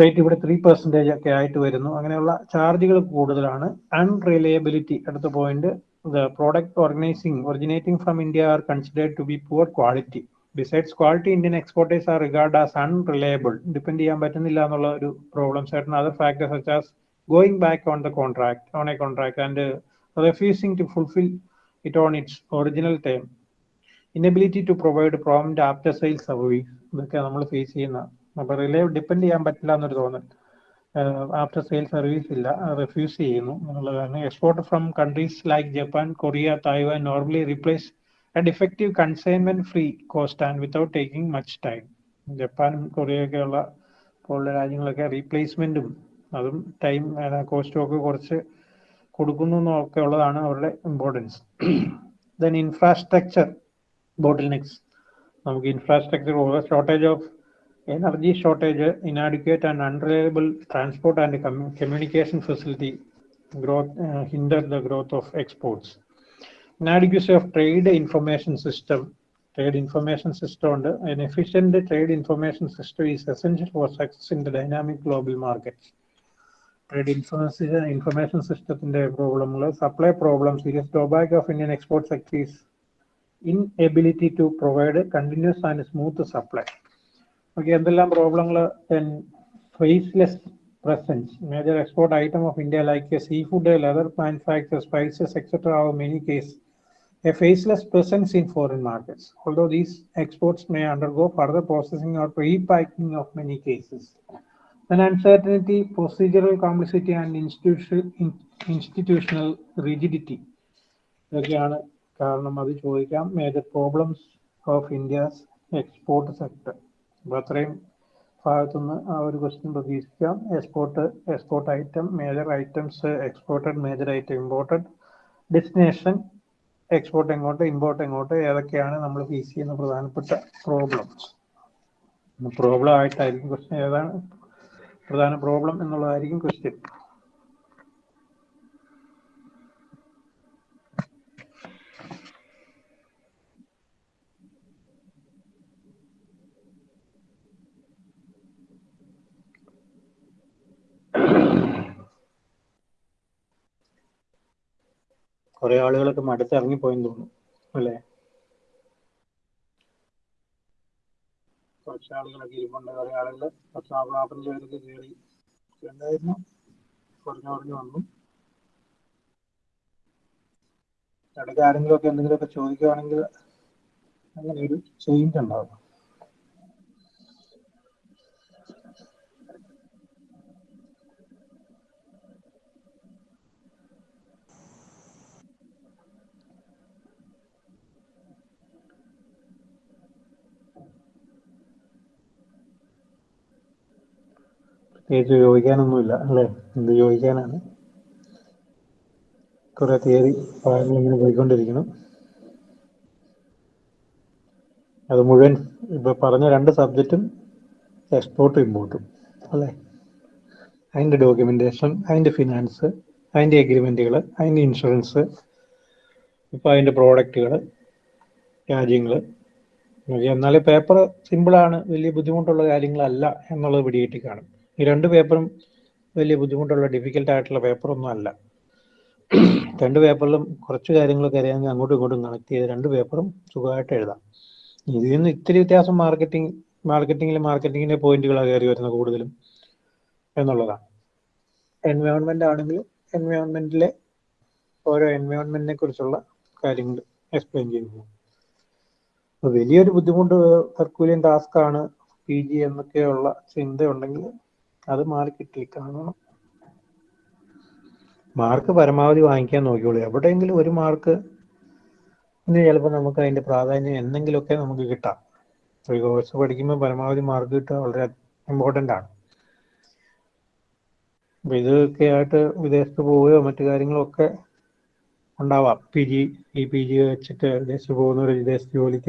[SPEAKER 1] റേറ്റ് ഇവിടെ ത്രീ പെർസെന്റേജ് ഒക്കെ ആയിട്ട് വരുന്നു. അങ്ങനെയുള്ള ചാർജുകൾ കൂടുതലാണ്. അൺറിലയബിലിറ്റി അടുത്ത point the product organising originating from India are considered to be poor quality besides quality Indian exporters are regard as unreliable depend ചെയ്യാൻ പറ്റുന്നില്ല എന്നുള്ള ഒരു പ്രോബ്ലംസ് ആയിട്ടുണ്ട് other factors such as going back on the contract on a contract and refusing to fulfil it on its original time inability to provide prompt after sale service ഇതൊക്കെ നമ്മൾ ഫേസ് ചെയ്യുന്ന അപ്പൊ റിലേ ഡിപ്പെൻഡ് ചെയ്യാൻ പറ്റില്ല എന്നൊരു തോന്നൽ. ആഫ്റ്റർ സെയിൽ സർവീസ് ഇല്ല. റിഫ്യൂസ് ചെയ്യുന്നു എന്നുള്ള കാരണം export from countries like Japan Korea Taiwan normally replace and effective consignment free cost and without taking much time. ജപ്പാനും കൊറിയയൊക്കെയുള്ള പോലുള്ള രാജ്യങ്ങളൊക്കെ റീപ്ലേസ്മെന്റും അതും ടൈം കോസ്റ്റും ഒക്കെ കുറച്ച് കൊടുക്കുന്നു എന്നൊക്കെ ഉള്ളതാണ് അവരുടെ importance. Then infrastructure bottlenecks നമുക്ക് infrastructure shortage of energy shortage, inadequate and unreliable transport and com- communication facility growth uh, hinder the growth of exports. Inadequacy of trade information system, trade information system, an efficient trade information system is essential for success in the dynamic global markets. Trade information system problem, supply problem, serious drawback of Indian export sector is inability to provide continuous and smooth supply. Okay എന്തെല്ലാം പ്രോബ്ലങ്ങൾ faceless presence major export item of India like seafood leather manufacture spices etcetera have many case a faceless presence in foreign markets although these exports may undergo further processing or repacking of many cases Then uncertainty, procedural complexity and institutional, institutional rigidity. ഇതൊക്കെയാണ് കാരണം അത് ചോദിക്കാം. Major problems of India's export sector അപ്പൊ അത്രയും ഭാഗത്തുനിന്ന് ആ ഒരു ക്വസ്റ്റ്യൻ പ്രതീക്ഷിക്കാം. Export export item major items exported major item imported destination export എങ്ങോട്ട് ഇമ്പോർട്ട് എങ്ങോട്ട് ഏതൊക്കെയാണ് നമ്മൾ ഫേസ് ചെയ്യുന്ന പ്രധാനപ്പെട്ട പ്രോബ്ലംസ് പ്രോബ്ലം ആയിട്ടായിരിക്കും ക്വസ്റ്റ്യൻ ഏതാണ് പ്രധാന പ്രോബ്ലം എന്നുള്ളതായിരിക്കും ക്വസ്റ്റ്യൻ കുറെ ആളുകളൊക്കെ മടുത്ത് ഇറങ്ങിപ്പോയെന്ന് തോന്നുന്നു അല്ലേ? കുറച്ച് ആളുകളൊക്കെ ഇരിപ്പുണ്ട്. കുറെ ആളുകൾ പത്ത് നാൽപ്പത്തഞ്ച് പേരൊക്കെ കയറി ഉണ്ടായിരുന്നു കുറഞ്ഞു കുറഞ്ഞു വന്നു. ഇടയ്ക്ക് ആരെങ്കിലും ഒക്കെ എന്തെങ്കിലുമൊക്കെ ചോദിക്കുകയാണെങ്കിൽ അങ്ങനെ ഒരു ചേഞ്ച് ഉണ്ടാവും പ്രത്യേകിച്ച് ചോദിക്കാനൊന്നുമില്ല അല്ലേ? എന്ത് ചോദിക്കാനാണ് കുറെ തിയറി ഇങ്ങനെ പോയിക്കൊണ്ടിരിക്കണം അത് മുഴുവൻ ഇപ്പൊ പറഞ്ഞ രണ്ട് സബ്ജക്റ്റും എക്സ്പോർട്ടും ഇമ്പോർട്ടും അല്ലേ? അതിന്റെ ഡോക്യുമെന്റേഷൻ അതിന്റെ ഫിനാൻസ് അതിന്റെ എഗ്രിമെന്റുകൾ അതിന്റെ ഇൻഷുറൻസ് ഇപ്പൊ അതിന്റെ പ്രോഡക്റ്റുകൾ രാജ്യങ്ങൾ എന്നാലും പേപ്പർ സിമ്പിളാണ് വലിയ ബുദ്ധിമുട്ടുള്ള കാര്യങ്ങളല്ല എന്നുള്ളത് പിടികിട്ടി കാണും. ഈ രണ്ട് പേപ്പറും വലിയ ബുദ്ധിമുട്ടുള്ള ഡിഫിക്കൽട്ട് ആയിട്ടുള്ള പേപ്പറൊന്നും അല്ല. രണ്ട് പേപ്പറിലും കുറച്ച് കാര്യങ്ങളൊക്കെ അറിയാമെങ്കിൽ അങ്ങോട്ടും ഇങ്ങോട്ടും കണക്ട് ചെയ്ത് രണ്ട് പേപ്പറും സുഖമായിട്ട് എഴുതാം. ഇതിൽ നിന്ന് ഇത്തിരി വ്യത്യാസം മാർക്കറ്റിംഗ് മാർക്കറ്റിംഗിൽ മാർക്കറ്റിംഗിന്റെ പോയിന്റുകളാണ് കയറി വരുന്നത് കൂടുതലും എന്നുള്ളതാണ്. എൻവയോൺമെന്റ് ആണെങ്കിൽ എൻവയോൺമെന്റിലെ ഓരോ എൻവയോൺമെന്റിനെ കുറിച്ചുള്ള കാര്യങ്ങൾ എക്സ്പ്ലെയിൻ ചെയ്യുന്നു വലിയൊരു ബുദ്ധിമുട്ട് ഹെർക്കൂലിയൻ ടാസ്ക് ആണ് പി ജി എന്നൊക്കെയുള്ള ചിന്ത അത് മാർക്കറ്റിൽ കാണണം മാർക്ക് പരമാവധി വാങ്ങിക്കാൻ നോക്കിയോളൂ എവിടെയെങ്കിലും ഒരു മാർക്ക് ചിലപ്പോൾ നമുക്ക് അതിന്റെ പ്രാധാന്യം എന്തെങ്കിലുമൊക്കെ നമുക്ക് കിട്ടാം. ഒരു കോഴ്സ് പഠിക്കുമ്പോൾ പരമാവധി മാർക്ക് കിട്ടുക വളരെ ഇമ്പോർട്ടന്റ് ആണ്. അപ്പൊ ഇതൊക്കെ ആയിട്ട് വിദേശത്ത് പോവുകയോ മറ്റു കാര്യങ്ങളൊക്കെ ഉണ്ടാവാം. പി ജി ഈ പി ജി വെച്ചിട്ട് വിദേശത്ത് പോകുന്നവർ വിദേശത്ത് ജോലിക്ക്